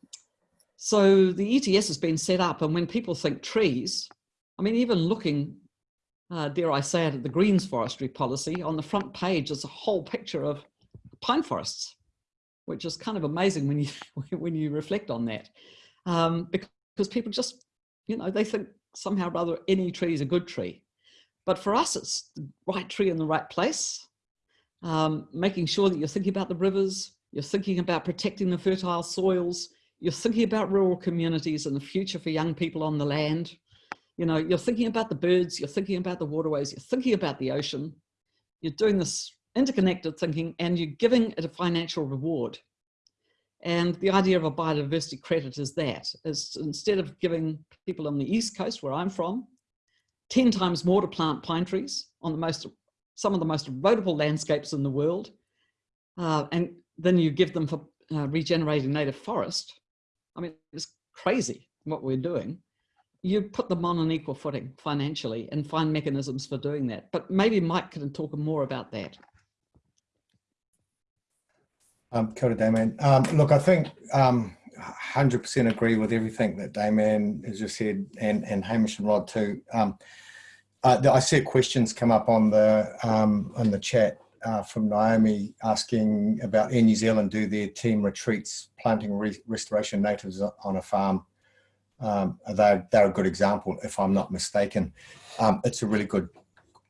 so the ETS has been set up. And when people think trees, I mean, even looking, uh, dare I say it, at the Greens forestry policy, on the front page is a whole picture of pine forests, which is kind of amazing when you, when you reflect on that. Um, because people just, you know, they think somehow rather any tree is a good tree. But for us, it's the right tree in the right place, um, making sure that you're thinking about the rivers, you're thinking about protecting the fertile soils, you're thinking about rural communities and the future for young people on the land. You know, you're thinking about the birds, you're thinking about the waterways, you're thinking about the ocean. You're doing this interconnected thinking and you're giving it a financial reward. And the idea of a biodiversity credit is that, is instead of giving people on the East Coast, where I'm from, 10 times more to plant pine trees on the most, some of the most erodible landscapes in the world. Uh, and then you give them for uh, regenerating native forest. I mean, it's crazy what we're doing. You put them on an equal footing financially and find mechanisms for doing that. But maybe Mike can talk more about that. Um, kia ora, Damien. Um, look, I think um, 100% agree with everything that Damien has just said and, and Hamish and Rod too. Um, uh, I see questions come up on the um, on the chat uh, from Naomi asking about Air New Zealand do their team retreats planting re restoration natives on a farm. Um, they're, they're a good example if I'm not mistaken. Um, it's a really good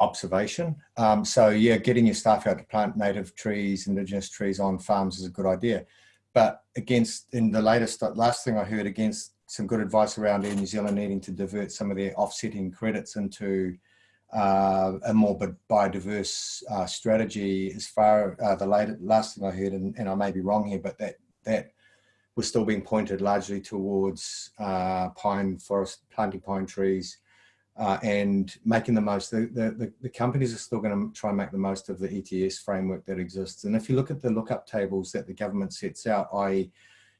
observation. Um, so yeah, getting your staff out to plant native trees, indigenous trees on farms is a good idea. But against, in the latest, last thing I heard against some good advice around Air New Zealand needing to divert some of their offsetting credits into uh, a more biodiverse uh, strategy as far uh, the late, last thing I heard, and, and, I may be wrong here, but that that was still being pointed largely towards uh, pine forest, planting pine trees, uh, and making the most. The, the, the companies are still going to try and make the most of the ETS framework that exists. And if you look at the lookup tables that the government sets out, i.e.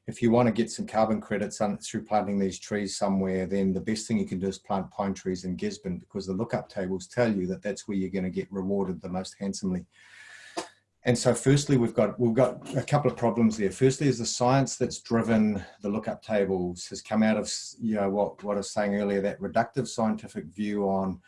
if you want to get some carbon credits on, through planting these trees somewhere, then the best thing you can do is plant pine trees in Gisborne because the lookup tables tell you that that's where you're going to get rewarded the most handsomely. And so firstly, we've got, we've got a couple of problems there. Firstly is the science that's driven the lookup tables has come out of, you know, what, what I was saying earlier, that reductive scientific view on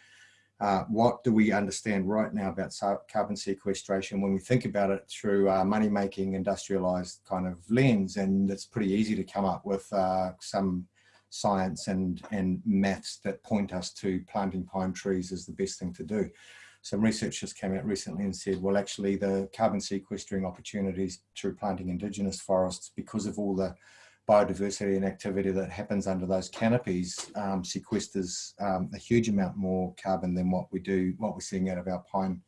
uh, what do we understand right now about carbon sequestration when we think about it through a money-making industrialized kind of lens and it's pretty easy to come up with uh, some science and and maths that point us to planting pine trees is the best thing to do some research just came out recently and said, well, actually the carbon sequestering opportunities through planting indigenous forests because of all the biodiversity and activity that happens under those canopies um, sequesters um, a huge amount more carbon than what we do, what we're seeing out of our pine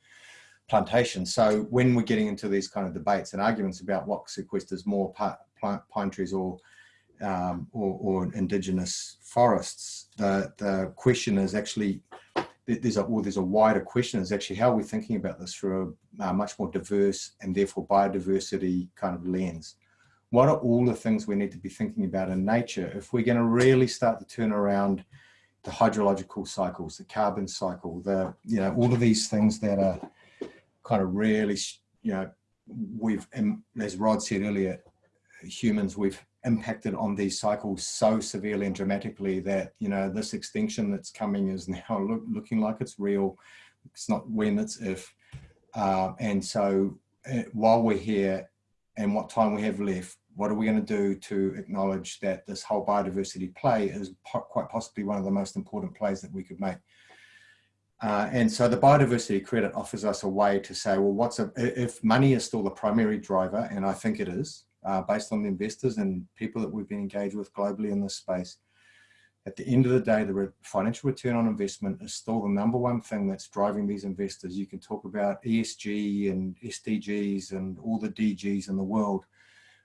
plantations. So when we're getting into these kind of debates and arguments about what sequesters more pine trees or um, or, or, indigenous forests, the, the question is actually there's a well, there's a wider question is actually how are we thinking about this through a, a much more diverse and therefore biodiversity kind of lens? What are all the things we need to be thinking about in nature if we're going to really start to turn around the hydrological cycles the carbon cycle the you know all of these things that are kind of really you know we've as rod said earlier humans we've impacted on these cycles so severely and dramatically that you know this extinction that's coming is now look, looking like it's real. It's not when it's if. Uh, and so uh, while we're here and what time we have left what are we going to do to acknowledge that this whole biodiversity play is po quite possibly one of the most important plays that we could make? Uh, and so the biodiversity credit offers us a way to say well what's a if money is still the primary driver and i think it is uh, based on the investors and people that we've been engaged with globally in this space. At the end of the day, the re financial return on investment is still the number one thing that's driving these investors. You can talk about ESG and SDGs and all the DGs in the world.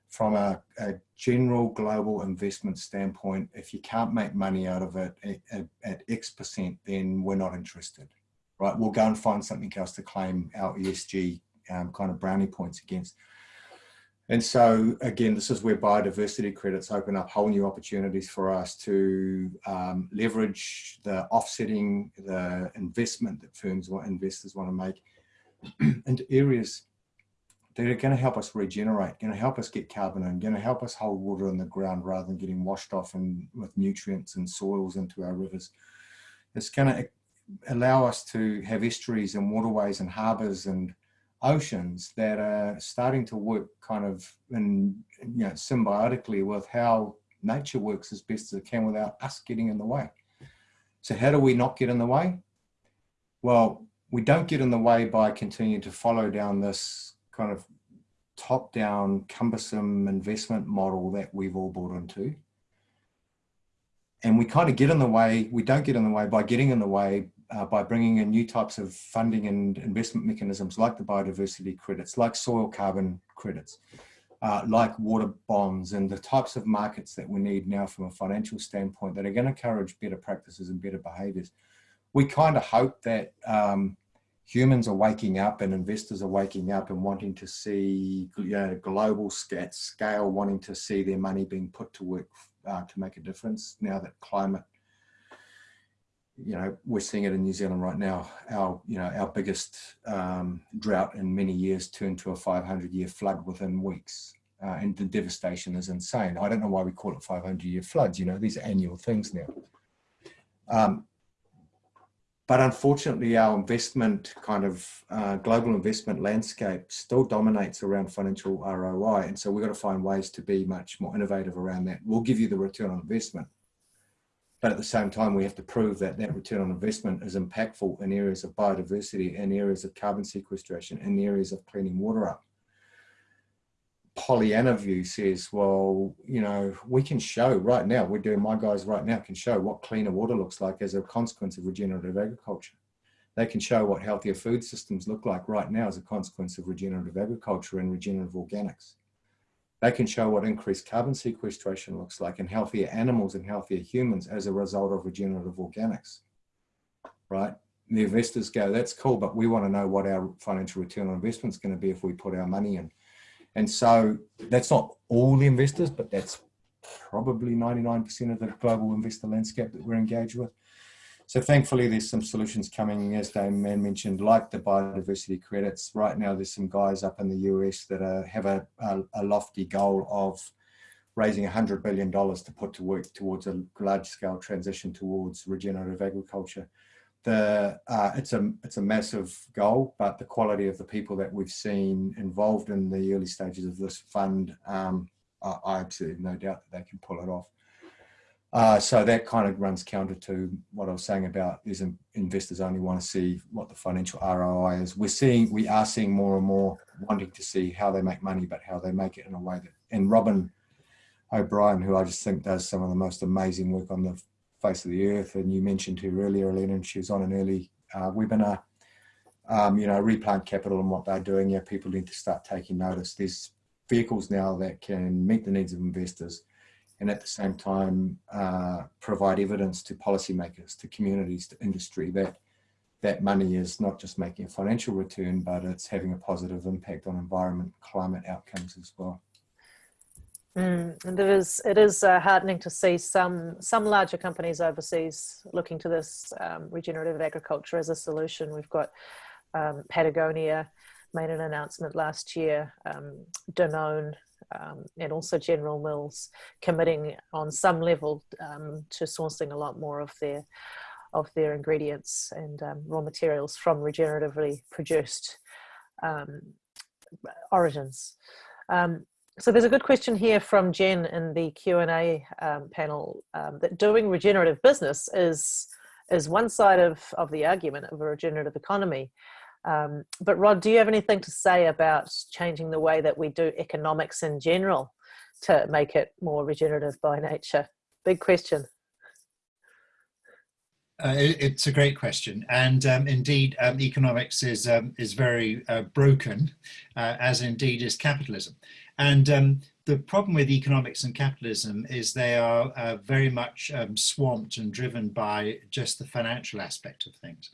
From a, a general global investment standpoint, if you can't make money out of it at, at, at X percent, then we're not interested, right? We'll go and find something else to claim our ESG um, kind of brownie points against. And so again, this is where biodiversity credits open up whole new opportunities for us to um, leverage the offsetting, the investment that firms want, investors want to make into areas that are going to help us regenerate, going to help us get carbon and going to help us hold water in the ground rather than getting washed off and with nutrients and soils into our rivers. It's going to allow us to have estuaries and waterways and harbors and oceans that are starting to work kind of in, you know, symbiotically with how nature works as best as it can without us getting in the way. So how do we not get in the way? Well, we don't get in the way by continuing to follow down this kind of top-down cumbersome investment model that we've all bought into. And we kind of get in the way, we don't get in the way by getting in the way uh, by bringing in new types of funding and investment mechanisms like the biodiversity credits, like soil carbon credits, uh, like water bonds and the types of markets that we need now from a financial standpoint that are going to encourage better practices and better behaviors. We kind of hope that um, humans are waking up and investors are waking up and wanting to see you know, global scale, wanting to see their money being put to work uh, to make a difference now that climate you know, we're seeing it in New Zealand right now. Our, you know, our biggest um, drought in many years turned to a 500 year flood within weeks. Uh, and the devastation is insane. I don't know why we call it 500 year floods. You know, these are annual things now. Um, but unfortunately, our investment kind of uh, global investment landscape still dominates around financial ROI. And so we've got to find ways to be much more innovative around that. We'll give you the return on investment but at the same time, we have to prove that that return on investment is impactful in areas of biodiversity, in areas of carbon sequestration, in areas of cleaning water up. Pollyanna view says, well, you know, we can show right now, we're doing, my guys right now can show what cleaner water looks like as a consequence of regenerative agriculture. They can show what healthier food systems look like right now as a consequence of regenerative agriculture and regenerative organics. They can show what increased carbon sequestration looks like in healthier animals and healthier humans as a result of regenerative organics, right? The investors go, that's cool, but we want to know what our financial return on investment is going to be if we put our money in. And so that's not all the investors, but that's probably 99% of the global investor landscape that we're engaged with. So thankfully, there's some solutions coming, as Damien mentioned, like the biodiversity credits. Right now, there's some guys up in the US that are, have a, a, a lofty goal of raising $100 billion to put to work towards a large-scale transition towards regenerative agriculture. The, uh, it's, a, it's a massive goal, but the quality of the people that we've seen involved in the early stages of this fund, um, I, I absolutely no doubt that they can pull it off. Uh, so that kind of runs counter to what I was saying about is investors only want to see what the financial ROI is. We're seeing, we are seeing more and more wanting to see how they make money, but how they make it in a way that, and Robyn O'Brien, who I just think does some of the most amazing work on the face of the earth. And you mentioned her earlier, Elena, and she was on an early uh, webinar, um, you know, replant capital and what they're doing. Yeah, people need to start taking notice. There's vehicles now that can meet the needs of investors and at the same time uh, provide evidence to policymakers, to communities, to industry that that money is not just making a financial return, but it's having a positive impact on environment, climate outcomes as well. Mm, and it is it is uh, heartening to see some some larger companies overseas looking to this um, regenerative agriculture as a solution. We've got um, Patagonia made an announcement last year, um, Danone um, and also General Mills committing on some level um, to sourcing a lot more of their of their ingredients and um, raw materials from regeneratively produced um, origins. Um, so there's a good question here from Jen in the Q&A um, panel that doing regenerative business is is one side of, of the argument of a regenerative economy. Um, but Rod, do you have anything to say about changing the way that we do economics in general to make it more regenerative by nature? Big question. Uh, it, it's a great question, and um, indeed, um, economics is um, is very uh, broken, uh, as indeed is capitalism. And um, the problem with economics and capitalism is they are uh, very much um, swamped and driven by just the financial aspect of things.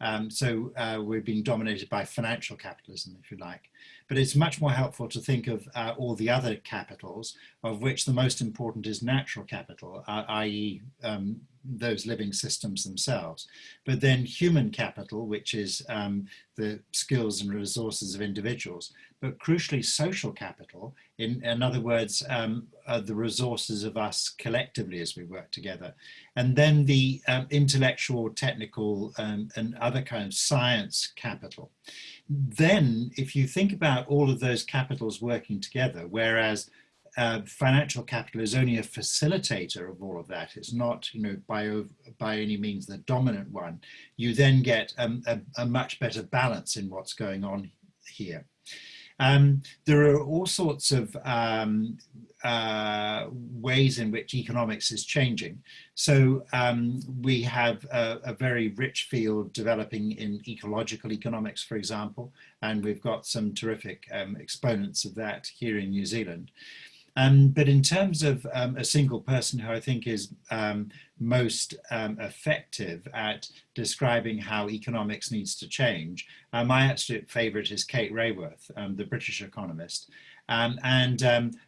Um, so uh, we're being dominated by financial capitalism, if you like. But it's much more helpful to think of uh, all the other capitals, of which the most important is natural capital, uh, i.e. Um, those living systems themselves. But then human capital, which is um, the skills and resources of individuals, but crucially social capital, in, in other words, um, the resources of us collectively as we work together. And then the um, intellectual, technical, um, and other kind of science capital. Then, if you think about all of those capitals working together, whereas uh, financial capital is only a facilitator of all of that. It's not, you know, by by any means the dominant one. You then get um, a, a, much better balance in what's going on here. Um, there are all sorts of um, uh, ways in which economics is changing. So um, we have a, a, very rich field developing in ecological economics, for example, and we've got some terrific um, exponents of that here in New Zealand. Um, but in terms of um, a single person who I think is um, most um, effective at describing how economics needs to change, uh, my absolute favorite is Kate Raworth, um, the British economist. Um, and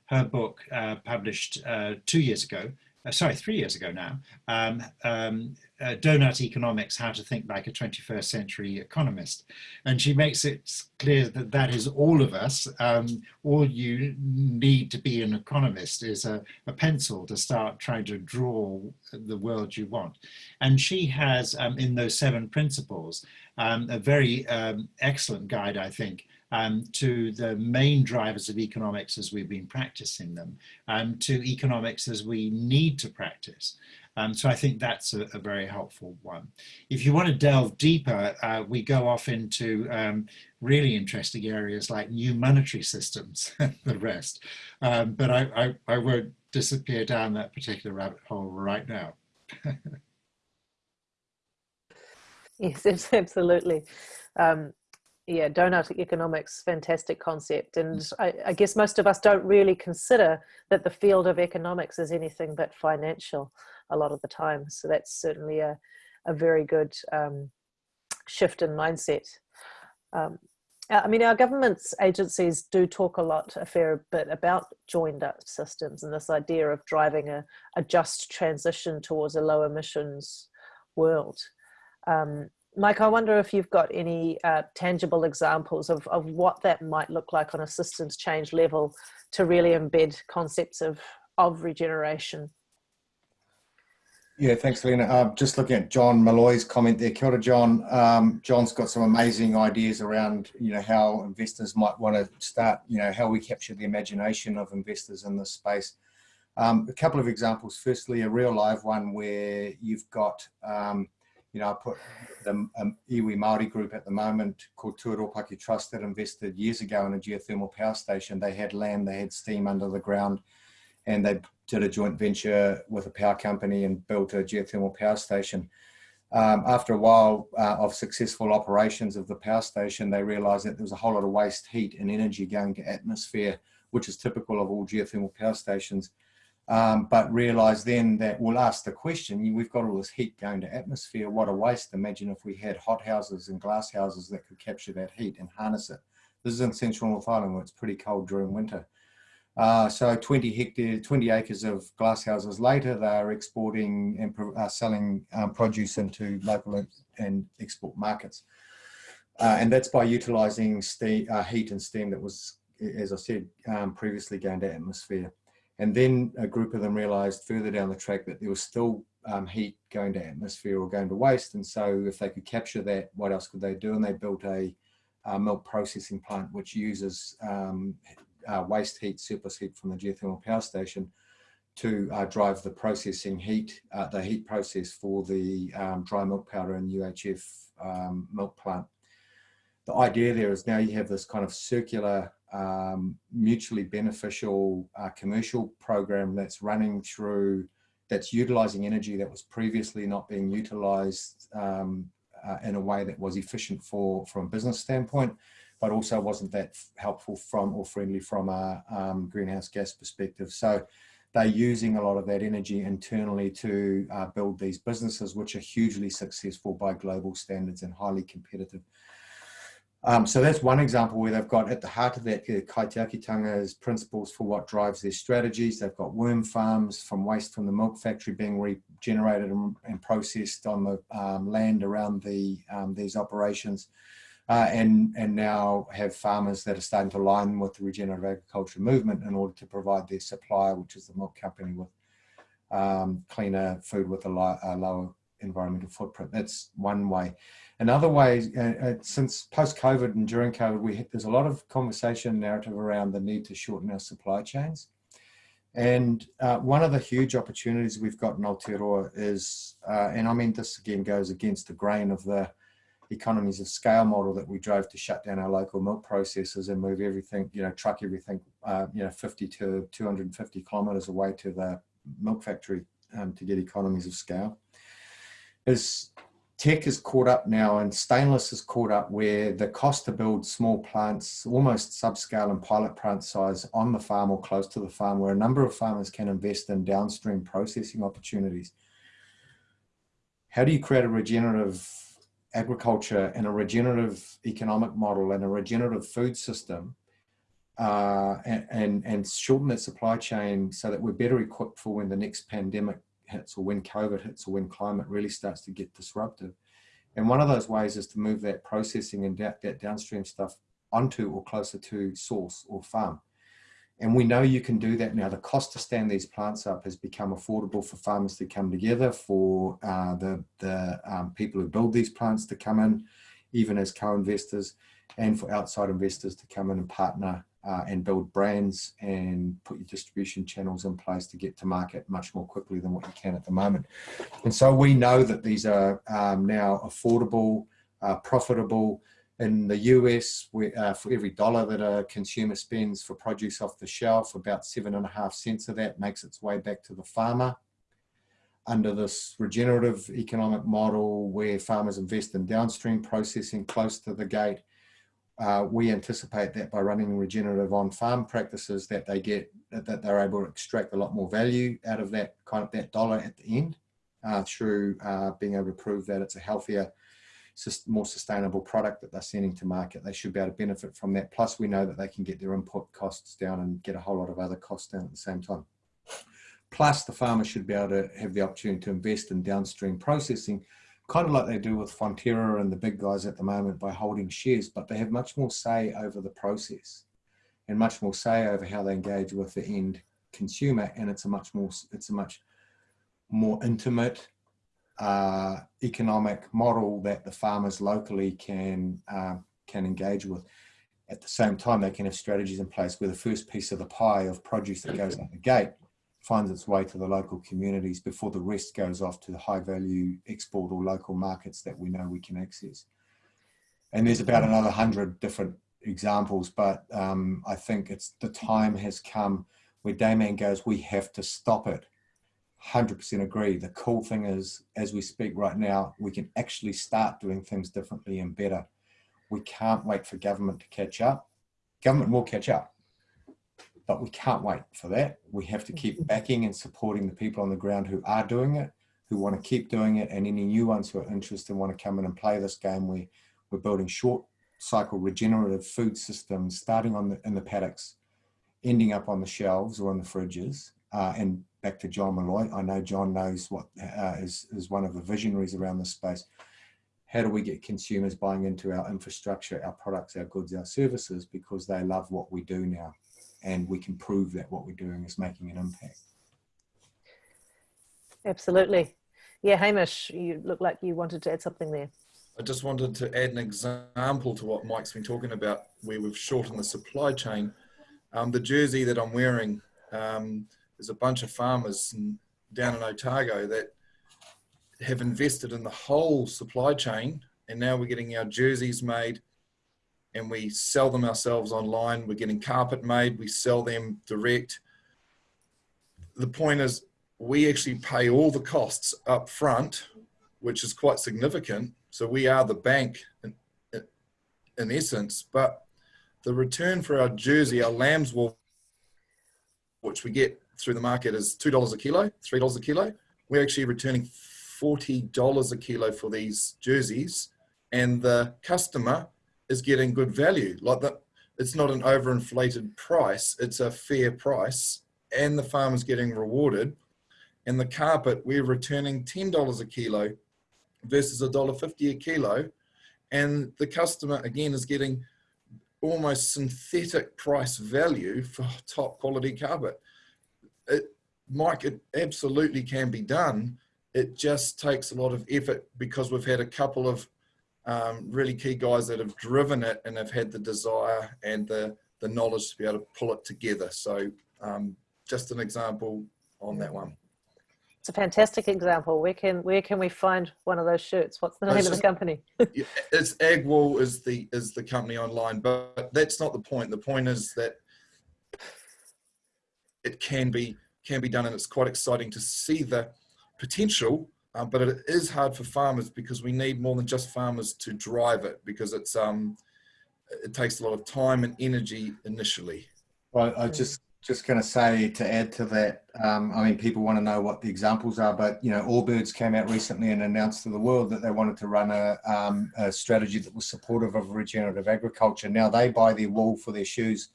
her book, uh, published uh, two years ago, uh, sorry, three years ago now, um, um, uh, Doughnut Economics, How to Think Like a 21st Century Economist. And she makes it clear that that is all of us. Um, all you need to be an economist is a, a, pencil to start trying to draw the world you want. And she has, um, in those seven principles, um, a very um, excellent guide, I think, um, to the main drivers of economics as we've been practicing them, um, to economics as we need to practice. Um, so I think that's a, a, very helpful one. If you want to delve deeper, uh, we go off into um, really interesting areas like new monetary systems and the rest. Um, but I, I, I won't disappear down that particular rabbit hole right now. yes, absolutely. Yeah, doughnut economics, fantastic concept. And. I, I, guess most of us don't really consider that the field of economics is anything but financial a lot of the time. So that's certainly a, a very good um, shift in mindset. Um, I mean, our government's agencies do talk a lot, a fair bit about joined up systems and this idea of driving a, a just transition towards a low emissions world. Um, Mike, I wonder if you've got any uh, tangible examples of, of what that might look like on a systems change level to really embed concepts of, of regeneration. Yeah, thanks, Lena. Uh, just looking at John Malloy's comment there. Kia ora, John. Um, John's got some amazing ideas around, you know, how investors might want to start, you know, how we capture the imagination of investors in this space. Um, a couple of examples. Firstly, a real live one where you've got um, you know, I put the um, iwi Māori group at the moment called Tuaropaki Trust that invested years ago in a geothermal power station. They had land, they had steam under the ground, and they did a joint venture with a power company and built a geothermal power station. Um, after a while uh, of successful operations of the power station, they realized that there was a whole lot of waste heat and energy going to atmosphere, which is typical of all geothermal power stations um, but realize then that we'll ask the question, we've got all this heat going to atmosphere, what a waste. Imagine if we had hot houses and glass houses that could capture that heat and harness it. This is in central North Island where it's pretty cold during winter. Uh, so 20 hectares, 20 acres of glass houses later, they are exporting and uh, selling um, produce into local and export markets. Uh, and that's by utilizing steam, uh, heat and steam that was, as I said, um, previously going to atmosphere. And then a group of them realized further down the track that there was still um, heat going to atmosphere or going to waste. And so if they could capture that, what else could they do? And they built a, milk processing plant, which uses um, uh, waste heat, surplus heat from the geothermal power station to uh, drive the processing heat, uh, the heat process for the um, dry milk powder and UHF um, milk plant. The idea there is now you have this kind of circular um, mutually beneficial uh, commercial program that's running through, that's utilizing energy that was previously not being utilized um, uh, in a way that was efficient for from a business standpoint, but also wasn't that helpful from or friendly from a um, greenhouse gas perspective. So they're using a lot of that energy internally to uh, build these businesses, which are hugely successful by global standards and highly competitive. Um, so that's one example where they've got at the heart of that uh, Kaitiakitanga's principles for what drives their strategies. They've got worm farms from waste from the milk factory being regenerated and, and processed on the um, land around the um, these operations. Uh, and, and now have farmers that are starting to align with the regenerative agriculture movement in order to provide their supplier, which is the milk company with um, cleaner food with a, lo a lower environmental footprint. That's one way. Another way, uh, uh, since post-COVID and during COVID, we, there's a lot of conversation narrative around the need to shorten our supply chains. And uh, one of the huge opportunities we've got in Aotearoa is, uh, and I mean this again goes against the grain of the economies of scale model that we drove to shut down our local milk processors and move everything, you know, truck everything, uh, you know, 50 to 250 kilometers away to the milk factory um, to get economies of scale. Is tech is caught up now and stainless is caught up where the cost to build small plants, almost subscale and pilot plant size on the farm or close to the farm where a number of farmers can invest in downstream processing opportunities. How do you create a regenerative agriculture and a regenerative economic model and a regenerative food system uh, and, and, and shorten that supply chain so that we're better equipped for when the next pandemic hits or when COVID hits or when climate really starts to get disruptive. And one of those ways is to move that processing and that, that downstream stuff onto or closer to source or farm. And we know you can do that now. The cost to stand these plants up has become affordable for farmers to come together, for uh, the, the um, people who build these plants to come in, even as co-investors, and for outside investors to come in and partner uh, and build brands and put your distribution channels in place to get to market much more quickly than what you can at the moment. And so we know that these are um, now affordable, uh, profitable. In the US, we, uh, for every dollar that a consumer spends for produce off the shelf, about seven and a half cents of that makes its way back to the farmer. Under this regenerative economic model where farmers invest in downstream processing close to the gate, uh, we anticipate that by running regenerative on-farm practices that they get that they're able to extract a lot more value out of that kind of that dollar at the end uh, through uh, being able to prove that it's a healthier more sustainable product that they're sending to market. They should be able to benefit from that. Plus we know that they can get their input costs down and get a whole lot of other costs down at the same time. Plus the farmer should be able to have the opportunity to invest in downstream processing kind of like they do with Fonterra and the big guys at the moment by holding shares, but they have much more say over the process and much more say over how they engage with the end consumer. And it's a much more, it's a much more intimate uh, economic model that the farmers locally can, uh, can engage with. At the same time, they can have strategies in place where the first piece of the pie of produce that goes out the gate finds its way to the local communities before the rest goes off to the high value export or local markets that we know we can access. And there's about another hundred different examples, but um, I think it's the time has come where Damian goes, we have to stop it. 100% agree. The cool thing is, as we speak right now, we can actually start doing things differently and better. We can't wait for government to catch up. Government will catch up but we can't wait for that. We have to keep mm-hmm. backing and supporting the people on the ground who are doing it, who want to keep doing it, and any new ones who are interested and want to come in and play this game. We, we're building short cycle regenerative food systems, starting on the, in the paddocks, ending up on the shelves or on the fridges. Uh, and back to John Malloy, I know John knows what uh, is is one of the visionaries around this space. How do we get consumers buying into our infrastructure, our products, our goods, our services, because they love what we do now? And we can prove that what we're doing is making an impact. Absolutely. Yeah, Hamish, you look like you wanted to add something there. I just wanted to add an example to what Mike's been talking about, where we've shortened the supply chain. Um, the jersey that I'm wearing, um, there's a bunch of farmers in, down in Otago that have invested in the whole supply chain, and now we're getting our jerseys made and we sell them ourselves online. We're getting carpet made, we sell them direct. The point is, we actually pay all the costs up front, which is quite significant. So we are the bank in, in essence, but the return for our jersey, our lamb's wool, which we get through the market is $2 a kilo, $3 a kilo. We're actually returning $40 a kilo for these jerseys and the customer is getting good value. Like that, it's not an overinflated price, it's a fair price, and the farmer's getting rewarded. And the carpet, we're returning $10 a kilo versus $1.50 a kilo. And the customer, again, is getting almost synthetic price value for top quality carpet. It, Mike, it absolutely can be done. It just takes a lot of effort because we've had a couple of um, really key guys that have driven it and have had the desire and the, the knowledge to be able to pull it together. So um, just an example on that one. It's a fantastic example. Where can where can we find one of those shirts? What's the name of the company? it's Agwool is the is the company online, but that's not the point. The point is that it can be can be done, and it's quite exciting to see the potential um, but it is hard for farmers because we need more than just farmers to drive it because it's um, it takes a lot of time and energy initially. Well, I just just going to say to add to that, um, I mean, people want to know what the examples are, but you know, Allbirds came out recently and announced to the world that they wanted to run a, um, a strategy that was supportive of regenerative agriculture. Now they buy their wool for their shoes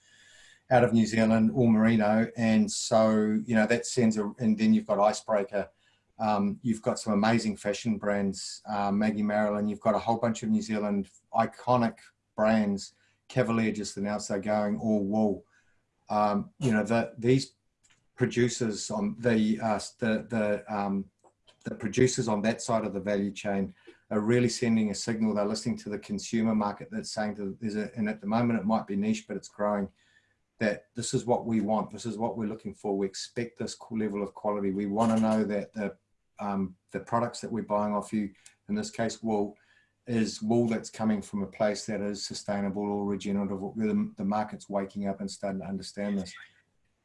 out of New Zealand, all merino. And so, you know, that sends a, and then you've got Icebreaker. Um, you've got some amazing fashion brands, uh, Maggie Marilyn. You've got a whole bunch of New Zealand iconic brands. Cavalier just announced they're going all wool. Um, you know, the, these producers on the, uh, the, the, um, the producers on that side of the value chain are really sending a signal. They're listening to the consumer market that's saying to, there's a, and at the moment it might be niche, but it's growing that this is what we want. This is what we're looking for. We expect this level of quality. We want to know that the, um, the products that we're buying off you, in this case, wool, is wool that's coming from a place that is sustainable or regenerative. The, the market's waking up and starting to understand this.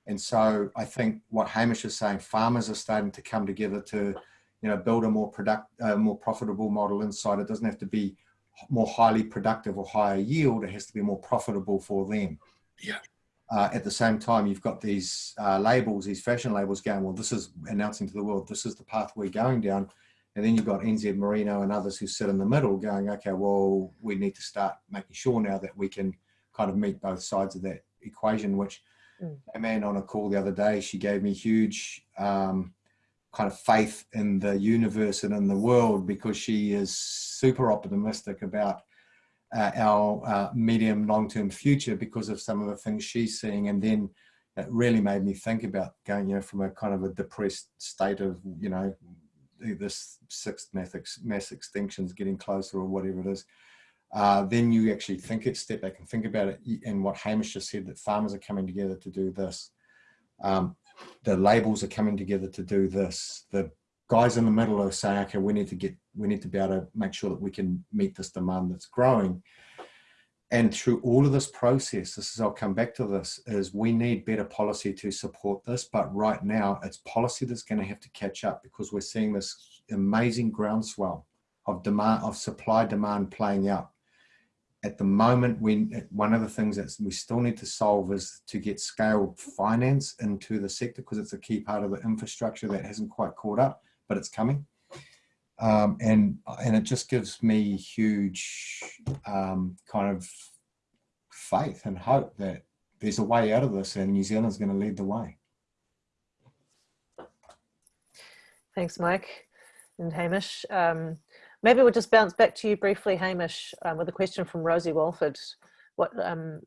And so I think what Hamish is saying, farmers are starting to come together to, you know, build a more product, more profitable model inside. It doesn't have to be more highly productive or higher yield. It has to be more profitable for them. Yeah. Uh, at the same time, you've got these uh, labels, these fashion labels going, well, this is announcing to the world, this is the path we're going down. And then you've got NZ Merino and others who sit in the middle going, okay, well, we need to start making sure now that we can kind of meet both sides of that equation, which mm. a man on a call the other day, she gave me huge um, kind of faith in the universe and in the world because she is super optimistic about uh, our uh, medium long-term future because of some of the things she's seeing. And then it really made me think about going you know from a kind of a depressed state of you know this sixth mass, mass extinction is getting closer or whatever it is uh, then you actually think it step back and think about it. And what Hamish just said that farmers are coming together to do this um, the labels are coming together to do this the guys in the middle are saying okay we need to get we need to be able to make sure that we can meet this demand that's growing. And through all of this process, this is, I'll come back to this, is we need better policy to support this. But right now, it's policy that's going to have to catch up because we're seeing this amazing groundswell of demand, of supply demand playing out. At the moment, we, one of the things that we still need to solve is to get scaled finance into the sector because it's a key part of the infrastructure that hasn't quite caught up, but it's coming um, and and it just gives me huge um, kind of faith and hope that there's a way out of this and New Zealand's going to lead the way. Thanks, Mike and Hamish. Um, maybe we'll just bounce back to you briefly, Hamish, um, with a question from Rosie Walford. What um,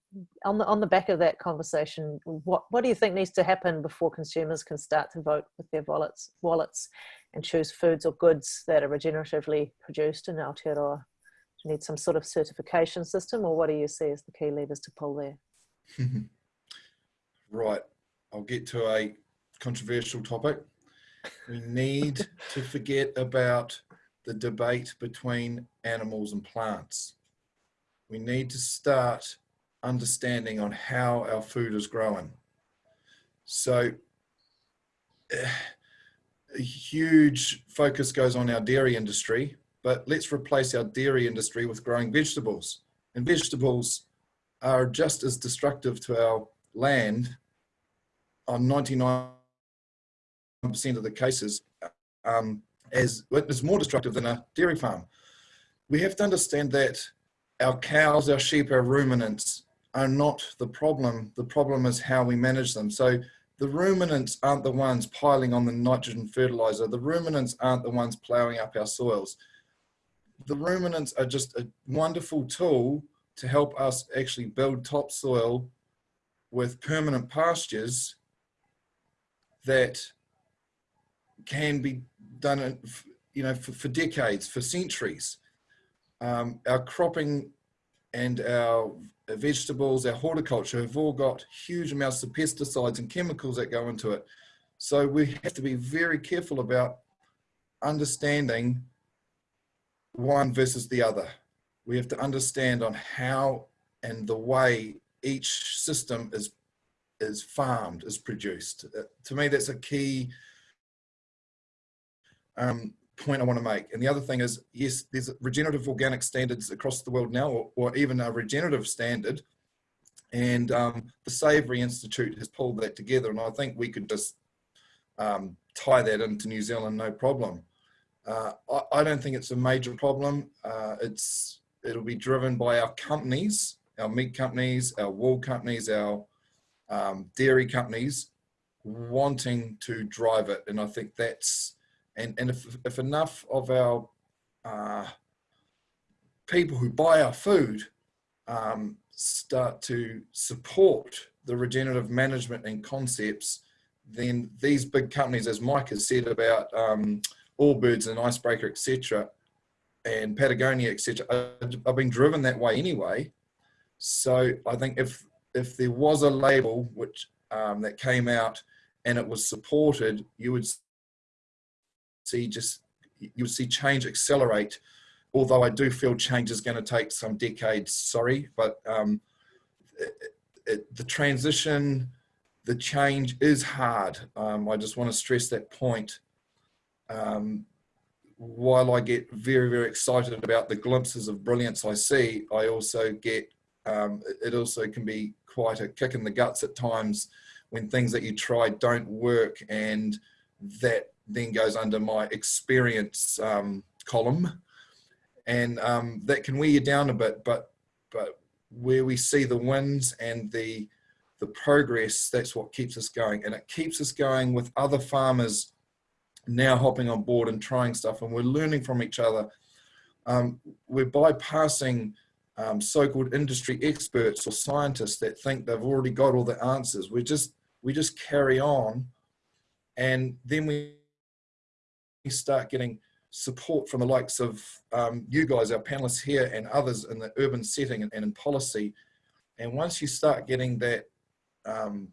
on the on the back of that conversation, what what do you think needs to happen before consumers can start to vote with their wallets wallets and choose foods or goods that are regeneratively produced in Aotearoa? Do you need some sort of certification system or what do you see as the key levers to pull there? right, I'll get to a controversial topic. We need to forget about the debate between animals and plants. We need to start understanding on how our food is growing. So a huge focus goes on our dairy industry, but let's replace our dairy industry with growing vegetables. And vegetables are just as destructive to our land on 99% of the cases um, as is more destructive than a dairy farm. We have to understand that our cows, our sheep, our ruminants are not the problem. The problem is how we manage them. So the ruminants aren't the ones piling on the nitrogen fertilizer. The ruminants aren't the ones plowing up our soils. The ruminants are just a wonderful tool to help us actually build topsoil with permanent pastures that can be done you know for, for decades for centuries um, our cropping and our vegetables, our horticulture have all got huge amounts of pesticides and chemicals that go into it. So we have to be very careful about understanding one versus the other. We have to understand on how and the way each system is is farmed, is produced. Uh, to me, that's a key um, point I want to make. And the other thing is, yes, there's regenerative organic standards across the world now, or, or even a regenerative standard. And um, the Savory Institute has pulled that together. And I think we could just um, tie that into New Zealand, no problem. Uh, I, I, don't think it's a major problem. Uh, it's It'll be driven by our companies, our meat companies, our wool companies, our um, dairy companies wanting to drive it. And I think that's, and, and if, if enough of our uh, people who buy our food um, start to support the regenerative management and concepts, then these big companies, as Mike has said about um, Allbirds and Icebreaker, etc., and Patagonia, etc., are, are being driven that way anyway. So I think if if there was a label which um, that came out and it was supported, you would see just you would see change accelerate. Although I do feel change is going to take some decades. Sorry, but um, it, it, the transition, the change is hard. Um, I just want to stress that point. Um, while I get very, very excited about the glimpses of brilliance I see, I also get, um, it also can be quite a kick in the guts at times when things that you try don't work and that then goes under my experience um, column. And um, that can wear you down a bit but but where we see the wins and the the progress that's what keeps us going. And it keeps us going with other farmers now hopping on board and trying stuff and we're learning from each other. Um, we're bypassing um, so-called industry experts or scientists that think they've already got all the answers. We just we just carry on, and then we start getting support from the likes of um, you guys, our panelists here, and others in the urban setting and, in policy. And once you start getting that um,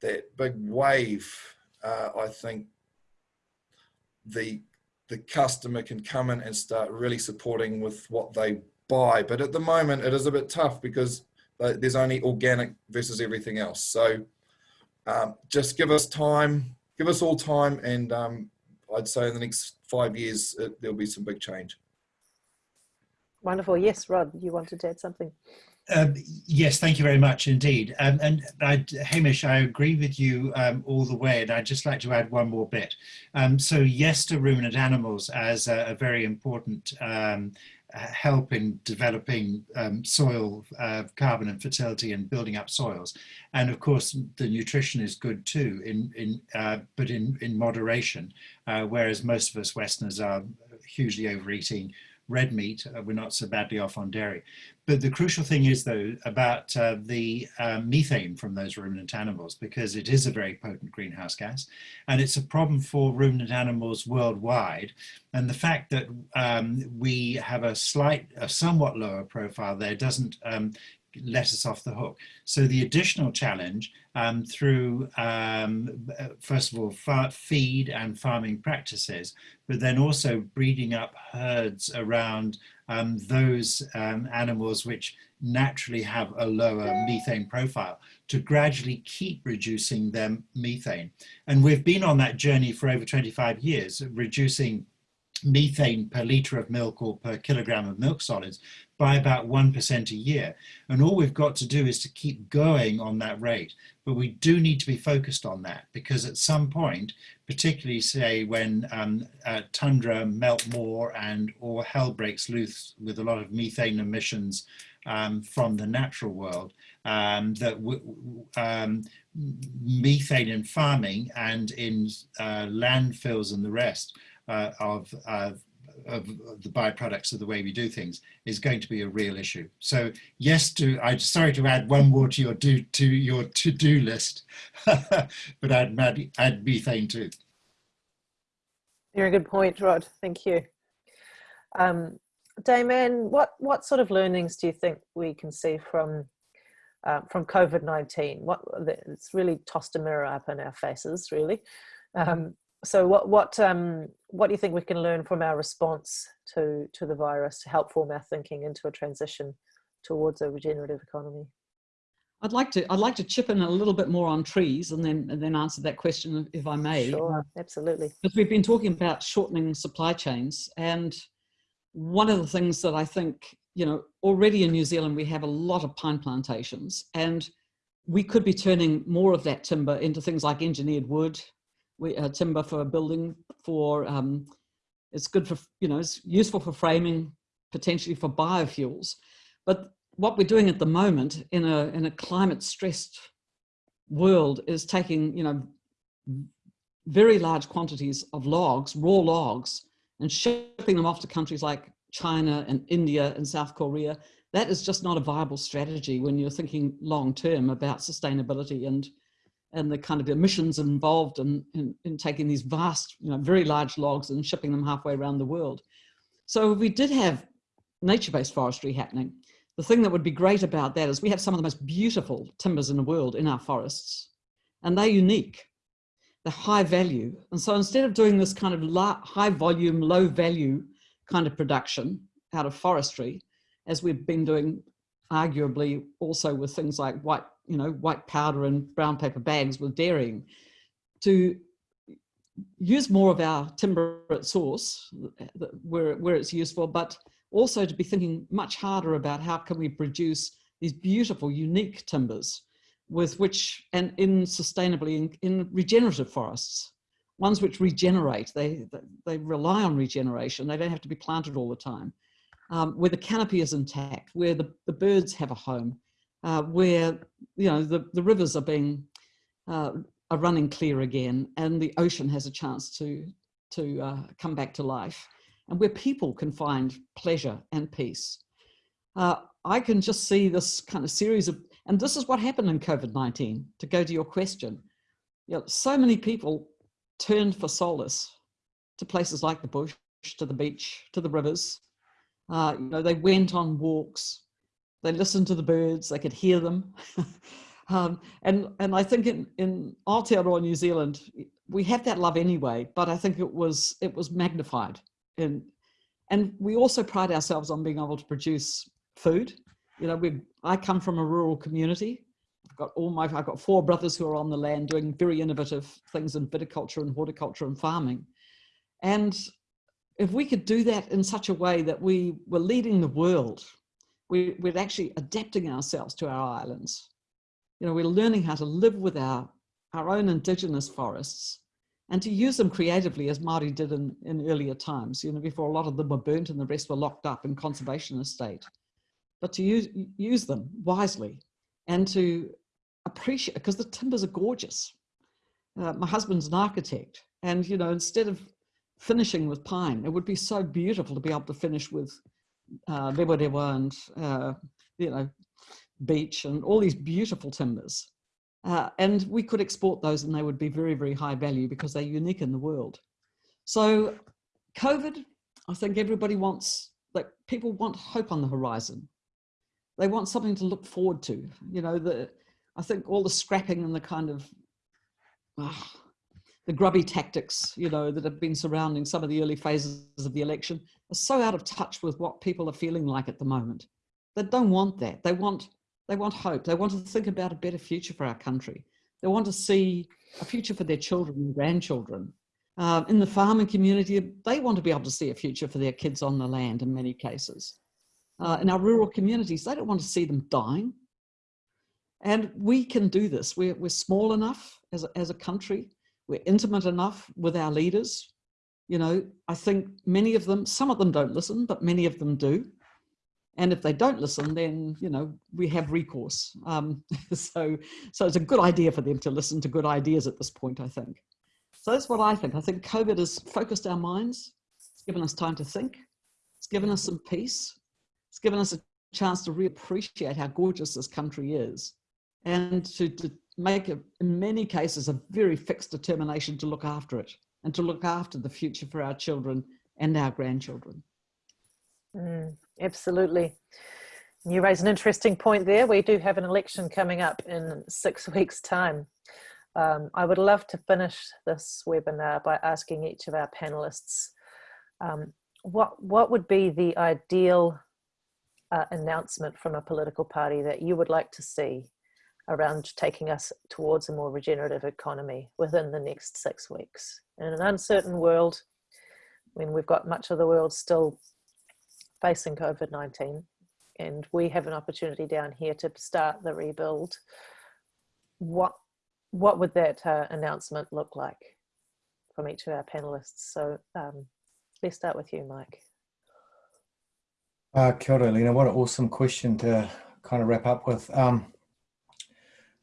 that big wave, uh, I think the the customer can come in and start really supporting with what they buy. But at the moment, it is a bit tough because there's only organic versus everything else. So um, just give us time, give us all time, and um, I'd say in the next five years, it, there'll be some big change. Wonderful. Yes, Rod, you wanted to add something. Um, yes, thank you very much indeed. Um, and I, Hamish, I agree with you um, all the way, and I'd just like to add one more bit. Um, so yes to ruminant animals as a, a very important um, help in developing um, soil uh, carbon and fertility and building up soils. And of course, the nutrition is good too, in, in, uh, but in, in moderation, uh, whereas most of us Westerners are hugely overeating red meat, uh, we're not so badly off on dairy. But the crucial thing is though about uh, the uh, methane from those ruminant animals because it is a very potent greenhouse gas and it's a problem for ruminant animals worldwide. And the fact that um, we have a slight, a somewhat lower profile there doesn't um, let us off the hook. So the additional challenge um, through, um, first of all, feed and farming practices, but then also breeding up herds around um, those um, animals which naturally have a lower methane profile to gradually keep reducing their methane. And we've been on that journey for over 25 years, reducing methane per litre of milk or per kilogram of milk solids by about 1% a year. And all we've got to do is to keep going on that rate. But we do need to be focused on that because at some point, particularly say when um, uh, tundra melt more and or hell breaks loose with a lot of methane emissions um, from the natural world, um, that um, methane in farming and in uh, landfills and the rest uh, of, of, of, the byproducts of the way we do things is going to be a real issue. So yes, to I'm sorry to add one more to your do to your to-do list, but I'd add, add methane too. You're a good point, Rod. Thank you. Um, what what sort of learnings do you think we can see from uh, from COVID nineteen? What it's really tossed a mirror up in our faces, really. Um, so what what um, what do you think we can learn from our response to to the virus to help form our thinking into a transition towards a regenerative economy? I'd like to I'd like to chip in a little bit more on trees and then and then answer that question if I may. Sure, absolutely. Because we've been talking about shortening supply chains and one of the things that I think, you know, already in New Zealand we have a lot of pine plantations and we could be turning more of that timber into things like engineered wood, we, uh, timber for a building, for um, it's good for, you know, it's useful for framing, potentially for biofuels. But what we're doing at the moment in a, in a climate stressed world is taking, you know, very large quantities of logs, raw logs, and shipping them off to countries like China and India and South Korea, that is just not a viable strategy when you're thinking long term about sustainability and and the kind of emissions involved in, in, in, taking these vast, you know, very large logs and shipping them halfway around the world. So if we did have nature-based forestry happening, the thing that would be great about that is we have some of the most beautiful timbers in the world in our forests, and they're unique. They're high value. And so instead of doing this kind of high volume, low value kind of production out of forestry, as we've been doing arguably also with things like white, you know, white powder and brown paper bags with dairying, to use more of our timber at source where, where it's useful, but also to be thinking much harder about how can we produce these beautiful, unique timbers with which, and in sustainably, in, in regenerative forests, ones which regenerate, they, they rely on regeneration, they don't have to be planted all the time. Um, where the canopy is intact, where the, the birds have a home, uh, where you know the, the rivers are being uh, are running clear again, and the ocean has a chance to to uh, come back to life, and where people can find pleasure and peace. Uh, I can just see this kind of series of, and this is what happened in COVID-19, to go to your question. You know, so many people turned for solace to places like the bush, to the beach, to the rivers, uh, you know, they went on walks, they listened to the birds, they could hear them. um, and, and I think in, in Aotearoa, New Zealand, we have that love anyway, but I think it was, it was magnified. In, and we also pride ourselves on being able to produce food. You know, we I come from a rural community. I've got all my, I've got four brothers who are on the land doing very innovative things in viticulture and horticulture and farming. And if we could do that in such a way that we were leading the world, we, we're actually adapting ourselves to our islands. You know, we're learning how to live with our, our own indigenous forests and to use them creatively as Māori did in, in earlier times, you know, before a lot of them were burnt and the rest were locked up in conservation estate. But to use, use them wisely and to appreciate, because the timbers are gorgeous. Uh, my husband's an architect and, you know, instead of finishing with pine. It would be so beautiful to be able to finish with uh, rewa and, uh, you know, beech and all these beautiful timbers. Uh, and we could export those and they would be very, very high value because they're unique in the world. So COVID, I think everybody wants, like people want hope on the horizon. They want something to look forward to. You know, the, I think all the scrapping and the kind of, ah, the grubby tactics, you know, that have been surrounding some of the early phases of the election are so out of touch with what people are feeling like at the moment. They don't want that. They want, they want hope. They want to think about a better future for our country. They want to see a future for their children and grandchildren. Uh, in the farming community, they want to be able to see a future for their kids on the land in many cases. Uh, in our rural communities, they don't want to see them dying. And we can do this. We're, we're small enough as a, as a country we're intimate enough with our leaders. You know, I think many of them, some of them don't listen, but many of them do. And if they don't listen, then, you know, we have recourse. Um, so, so it's a good idea for them to listen to good ideas at this point, I think. So that's what I think. I think COVID has focused our minds. It's given us time to think. It's given us some peace. It's given us a chance to reappreciate how gorgeous this country is and to, to make, a, in many cases, a very fixed determination to look after it and to look after the future for our children and our grandchildren. Mm, absolutely. You raise an interesting point there. We do have an election coming up in six weeks' time. Um, I would love to finish this webinar by asking each of our panelists um, what, what would be the ideal uh, announcement from a political party that you would like to see around taking us towards a more regenerative economy within the next six weeks. In an uncertain world, when we've got much of the world still facing COVID-19, and we have an opportunity down here to start the rebuild, what, what would that uh, announcement look like from each of our panelists? So um, let's start with you, Mike. Uh, kia ora, Lena. What an awesome question to kind of wrap up with. Um,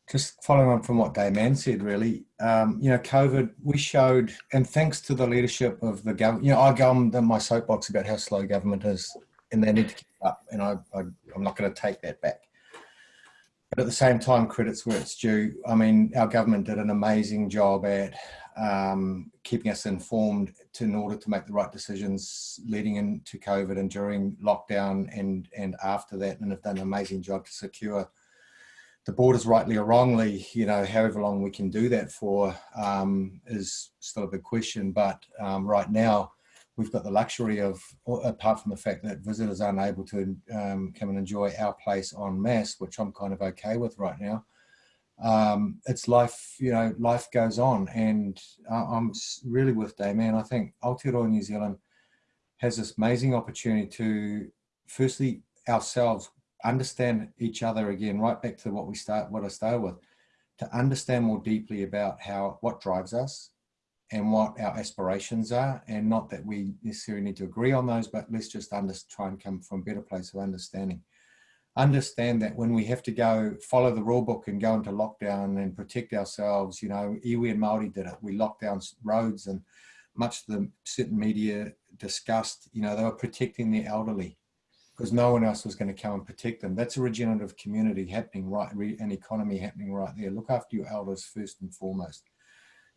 just following on from what Dame Anne said, really, um, you know, COVID, we showed, and thanks to the leadership of the government, you know, I go on my soapbox about how slow government is, and they need to keep up, and I, I, I'm not going to take that back. But at the same time, credit's where it's due. I mean, our government did an amazing job at um, keeping us informed to, in order to make the right decisions leading into COVID and during lockdown and, and after that, and have done an amazing job to secure the borders rightly or wrongly, you know, however long we can do that for um, is still a big question. But um, right now, we've got the luxury of, apart from the fact that visitors aren't able to um, come and enjoy our place en masse, which I'm kind of okay with right now. Um, it's life, you know, life goes on. And I'm really with Dame Anne. I think Aotearoa New Zealand has this amazing opportunity to, firstly, ourselves understand each other again, right back to what we start, what I started with, to understand more deeply about how, what drives us and what our aspirations are. And not that we necessarily need to agree on those, but let's just under, try and come from a better place of understanding. Understand that when we have to go follow the rule book and go into lockdown and protect ourselves, you know, iwi and Māori did it. We locked down roads and much of the certain media discussed, you know, they were protecting the elderly because no one else was going to come and protect them. That's a regenerative community happening right, an economy happening right there. Look after your elders first and foremost,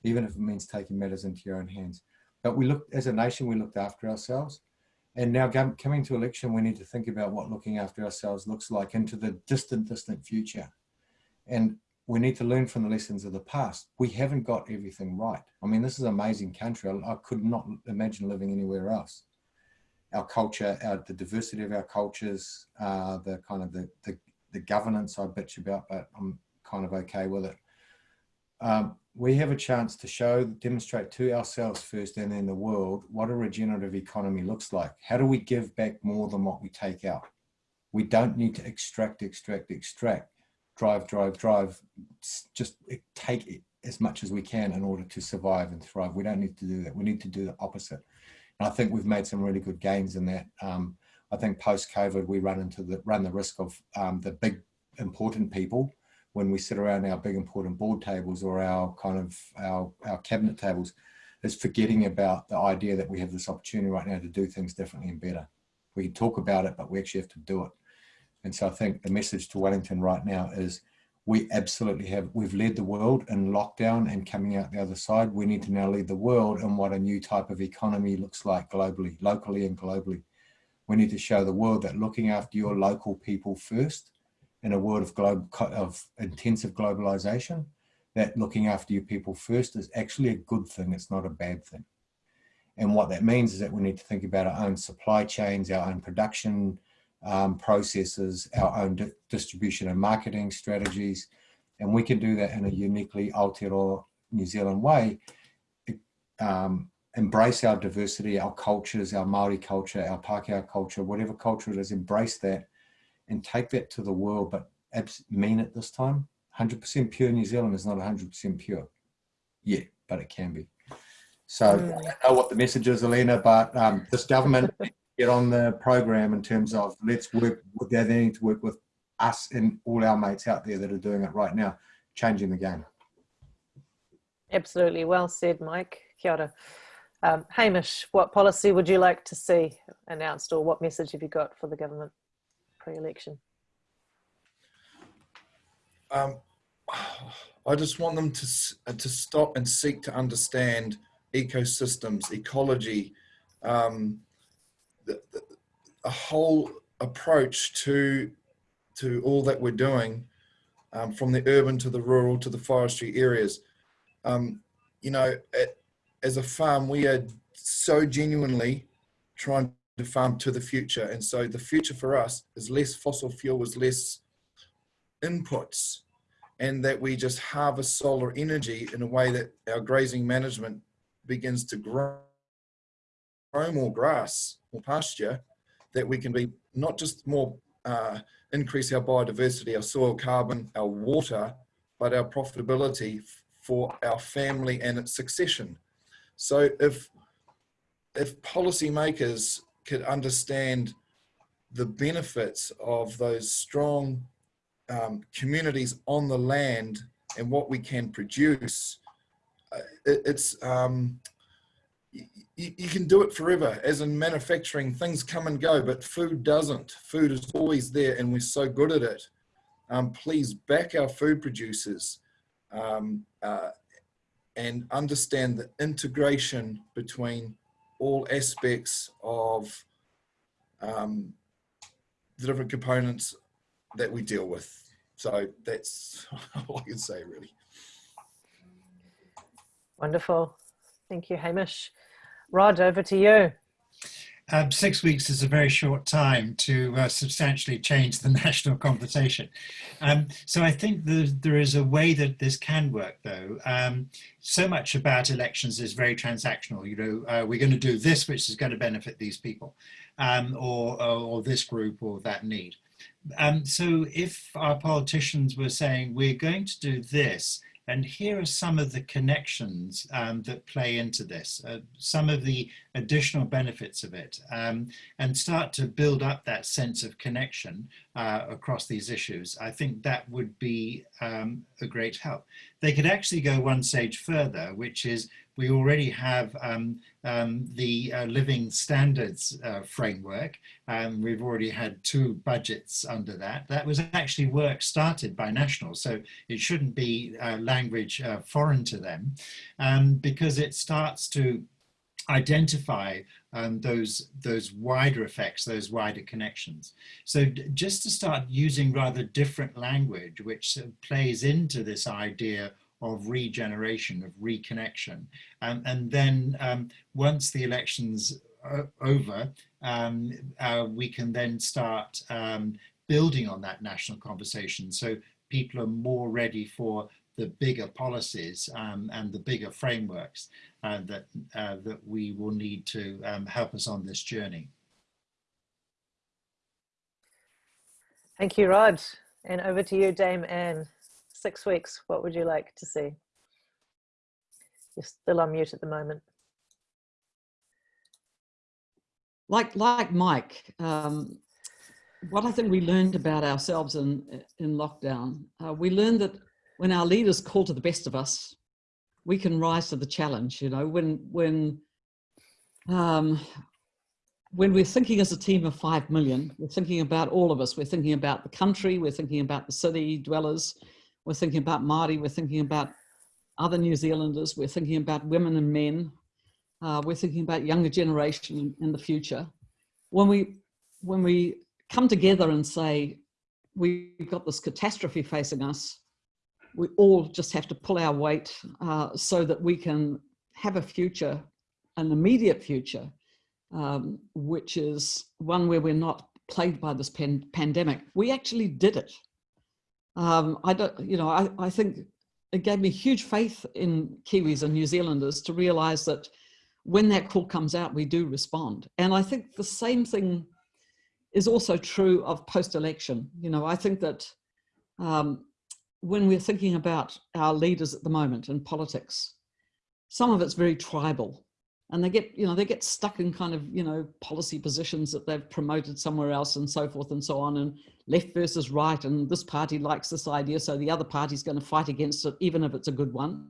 even if it means taking matters into your own hands. But we looked, as a nation, we looked after ourselves. And now coming to election, we need to think about what looking after ourselves looks like into the distant, distant future. And we need to learn from the lessons of the past. We haven't got everything right. I mean, this is an amazing country. I, I could not imagine living anywhere else our culture, our, the diversity of our cultures, uh, the kind of the, the, the, governance I bitch about, but I'm kind of okay with it. Um, we have a chance to show, demonstrate to ourselves first and then the world what a regenerative economy looks like. How do we give back more than what we take out? We don't need to extract, extract, extract, drive, drive, drive, just take as much as we can in order to survive and thrive. We don't need to do that. We need to do the opposite. I think we've made some really good gains in that. Um, I think post COVID, we run into the run the risk of um, the big important people when we sit around our big important board tables or our kind of our, our cabinet tables is forgetting about the idea that we have this opportunity right now to do things differently and better. We can talk about it, but we actually have to do it. And so I think the message to Wellington right now is we absolutely have, we've led the world in lockdown and coming out the other side. We need to now lead the world in what a new type of economy looks like globally, locally and globally. We need to show the world that looking after your local people first in a world of, globe, of intensive globalization, that looking after your people first is actually a good thing. It's not a bad thing. And what that means is that we need to think about our own supply chains, our own production um, processes, our own di distribution and marketing strategies, and we can do that in a uniquely Aotearoa New Zealand way. Um, embrace our diversity, our cultures, our Maori culture, our Pākehā culture, whatever culture it is, embrace that and take that to the world, but mean it this time. 100% pure New Zealand is not 100% pure yet, but it can be. So mm. I know what the message is, Alina, but um, this government get on the program in terms of let's work with they need to work with us and all our mates out there that are doing it right now, changing the game. Absolutely. Well said, Mike. Kia ora. Um, Hamish, what policy would you like to see announced or what message have you got for the government pre-election? Um, I just want them to, to stop and seek to understand ecosystems, ecology, um, a whole approach to to all that we're doing um, from the urban to the rural to the forestry areas. Um, you know, at, as a farm, we are so genuinely trying to farm to the future. And so the future for us is less fossil fuel, is less inputs, and that we just harvest solar energy in a way that our grazing management begins to grow, grow more grass or pasture that we can be not just more uh, increase our biodiversity, our soil carbon, our water, but our profitability for our family and its succession. So if if policymakers could understand the benefits of those strong um, communities on the land and what we can produce, uh, it, it's um, you, you can do it forever. As in manufacturing, things come and go, but food doesn't. Food is always there, and we're so good at it. Um, please back our food producers um, uh, and understand the integration between all aspects of um, the different components that we deal with. So that's all I can say, really. Wonderful. Thank you, Hamish. Rod, over to you. Um, six weeks is a very short time to uh, substantially change the national conversation. Um, so I think the, there is a way that this can work though. Um, so much about elections is very transactional. You know, uh, we're going to do this, which is going to benefit these people um, or, or, this group or that need. Um, so if our politicians were saying, we're going to do this, and here are some of the connections um, that play into this, uh, some of the additional benefits of it, um, and start to build up that sense of connection uh, across these issues. I think that would be um, a great help. They could actually go one stage further, which is we already have um, um, the uh, living standards uh, framework. Um, we've already had two budgets under that. That was actually work started by National, so it shouldn't be uh, language uh, foreign to them um, because it starts to identify um, those those wider effects, those wider connections. So just to start using rather different language, which plays into this idea of regeneration, of reconnection. Um, and then um, once the election's over, um, uh, we can then start um, building on that national conversation. So people are more ready for the bigger policies um, and the bigger frameworks uh, that, uh, that we will need to um, help us on this journey. Thank you, Rod. And over to you, Dame Anne six weeks, what would you like to see? You're still on mute at the moment. Like, like Mike, um, what I think we learned about ourselves in, in lockdown, uh, we learned that when our leaders call to the best of us, we can rise to the challenge. You know, when, when, um, when we're thinking as a team of 5 million, we're thinking about all of us. We're thinking about the country, we're thinking about the city dwellers, we're thinking about Māori, we're thinking about other New Zealanders, we're thinking about women and men, uh, we're thinking about younger generation in the future. When we, when we come together and say, we've got this catastrophe facing us, we all just have to pull our weight uh, so that we can have a future, an immediate future, um, which is one where we're not plagued by this pan pandemic. We actually did it um, I don't, you know, I, I think it gave me huge faith in Kiwis and New Zealanders to realize that when that call comes out, we do respond. And I think the same thing is also true of post-election. You know, I think that um, when we're thinking about our leaders at the moment in politics, some of it's very tribal and they get, you know, they get stuck in kind of, you know, policy positions that they've promoted somewhere else and so forth and so on and left versus right. And this party likes this idea. So the other party's going to fight against it, even if it's a good one.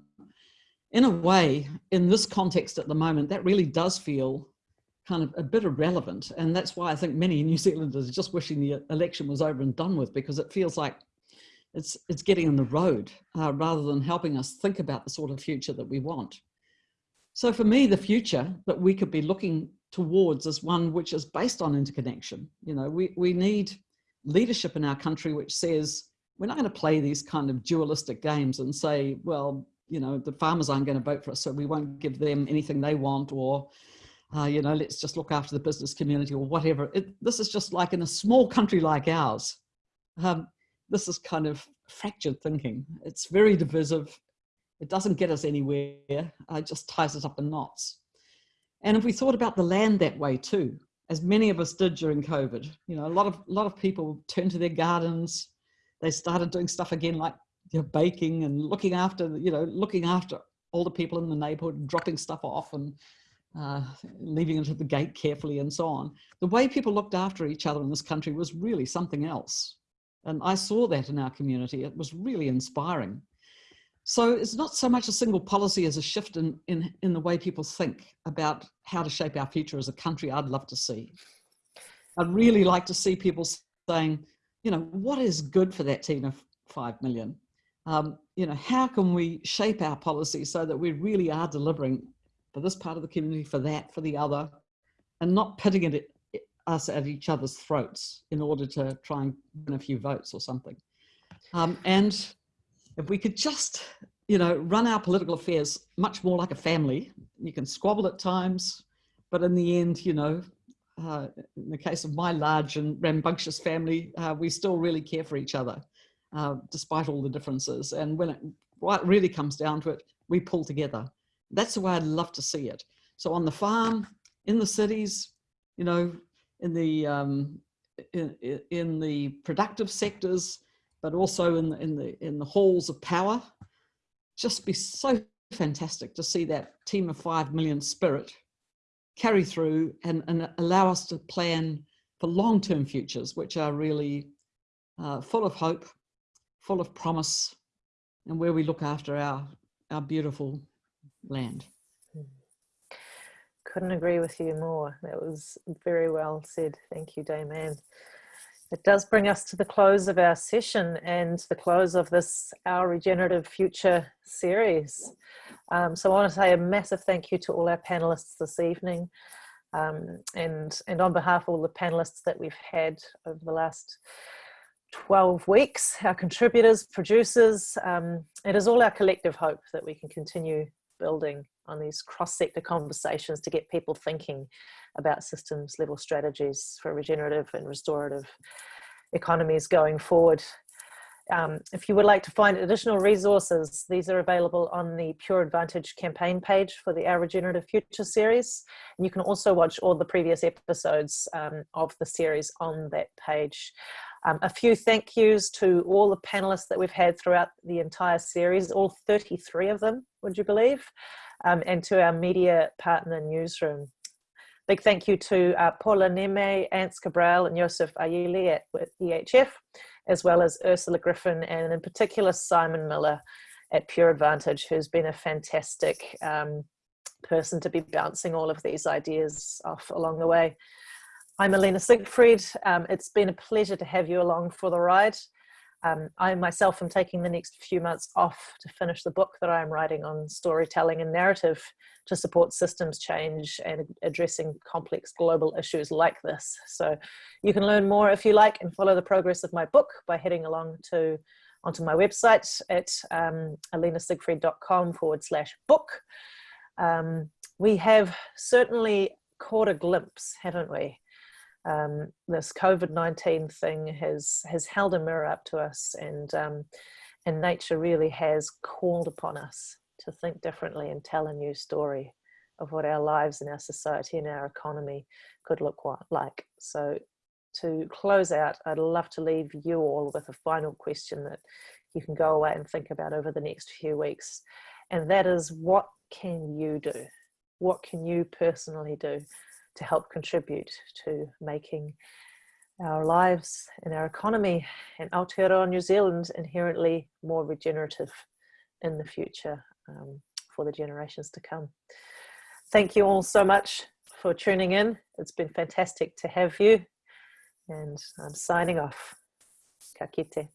In a way, in this context at the moment, that really does feel kind of a bit irrelevant. And that's why I think many New Zealanders are just wishing the election was over and done with because it feels like it's, it's getting in the road uh, rather than helping us think about the sort of future that we want. So for me, the future that we could be looking towards is one which is based on interconnection. You know, we, we need leadership in our country which says, we're not going to play these kind of dualistic games and say, well, you know, the farmers aren't going to vote for us, so we won't give them anything they want, or, uh, you know, let's just look after the business community or whatever. It, this is just like in a small country like ours. Um, this is kind of fractured thinking. It's very divisive. It doesn't get us anywhere, it just ties us up in knots. And if we thought about the land that way too, as many of us did during COVID, you know, a lot of, a lot of people turned to their gardens, they started doing stuff again like you know, baking and looking after, you know, looking after all the people in the neighborhood, dropping stuff off and uh, leaving it at the gate carefully and so on. The way people looked after each other in this country was really something else. And I saw that in our community. It was really inspiring. So it's not so much a single policy as a shift in, in, in the way people think about how to shape our future as a country I'd love to see. I'd really like to see people saying, you know, what is good for that team of 5 million? Um, you know, how can we shape our policy so that we really are delivering for this part of the community, for that, for the other, and not pitting it us at each other's throats in order to try and win a few votes or something. Um, and if we could just, you know, run our political affairs much more like a family, you can squabble at times, but in the end, you know, uh, in the case of my large and rambunctious family, uh, we still really care for each other, uh, despite all the differences. And when it really comes down to it, we pull together. That's the way I'd love to see it. So on the farm, in the cities, you know, in the um, in, in the productive sectors, but also in the, in the in the halls of power. Just be so fantastic to see that team of five million spirit carry through and, and allow us to plan for long-term futures, which are really uh, full of hope, full of promise, and where we look after our, our beautiful land. Couldn't agree with you more. That was very well said. Thank you, Dame Anne. It does bring us to the close of our session and the close of this Our Regenerative Future series. Um, so I want to say a massive thank you to all our panelists this evening. Um, and, and on behalf of all the panelists that we've had over the last 12 weeks, our contributors, producers, um, it is all our collective hope that we can continue building on these cross-sector conversations to get people thinking about systems level strategies for regenerative and restorative economies going forward. Um, if you would like to find additional resources, these are available on the Pure Advantage campaign page for the Our Regenerative Future series. And you can also watch all the previous episodes um, of the series on that page. Um, a few thank yous to all the panelists that we've had throughout the entire series, all 33 of them, would you believe? Um, and to our media partner newsroom. Big thank you to uh, Paula Neme, Ants Cabral and Joseph Ayili at EHF, as well as Ursula Griffin and in particular Simon Millar at Pure Advantage, who's been a fantastic um, person to be bouncing all of these ideas off along the way. I'm Alina Siegfried. Um, it's been a pleasure to have you along for the ride. Um, I myself am taking the next few months off to finish the book that I'm writing on storytelling and narrative to support systems change and addressing complex global issues like this. So you can learn more if you like and follow the progress of my book by heading along to onto my website at um, alinasiegfried.com forward slash book. Um, we have certainly caught a glimpse, haven't we, um, this COVID-19 thing has has held a mirror up to us and um, and nature really has called upon us to think differently and tell a new story of what our lives and our society and our economy could look like. So to close out, I'd love to leave you all with a final question that you can go away and think about over the next few weeks. And that is, what can you do? What can you personally do to help contribute to making our lives and our economy in Aotearoa New Zealand inherently more regenerative in the future um, for the generations to come. Thank you all so much for tuning in. It's been fantastic to have you and I'm signing off. Ka kite.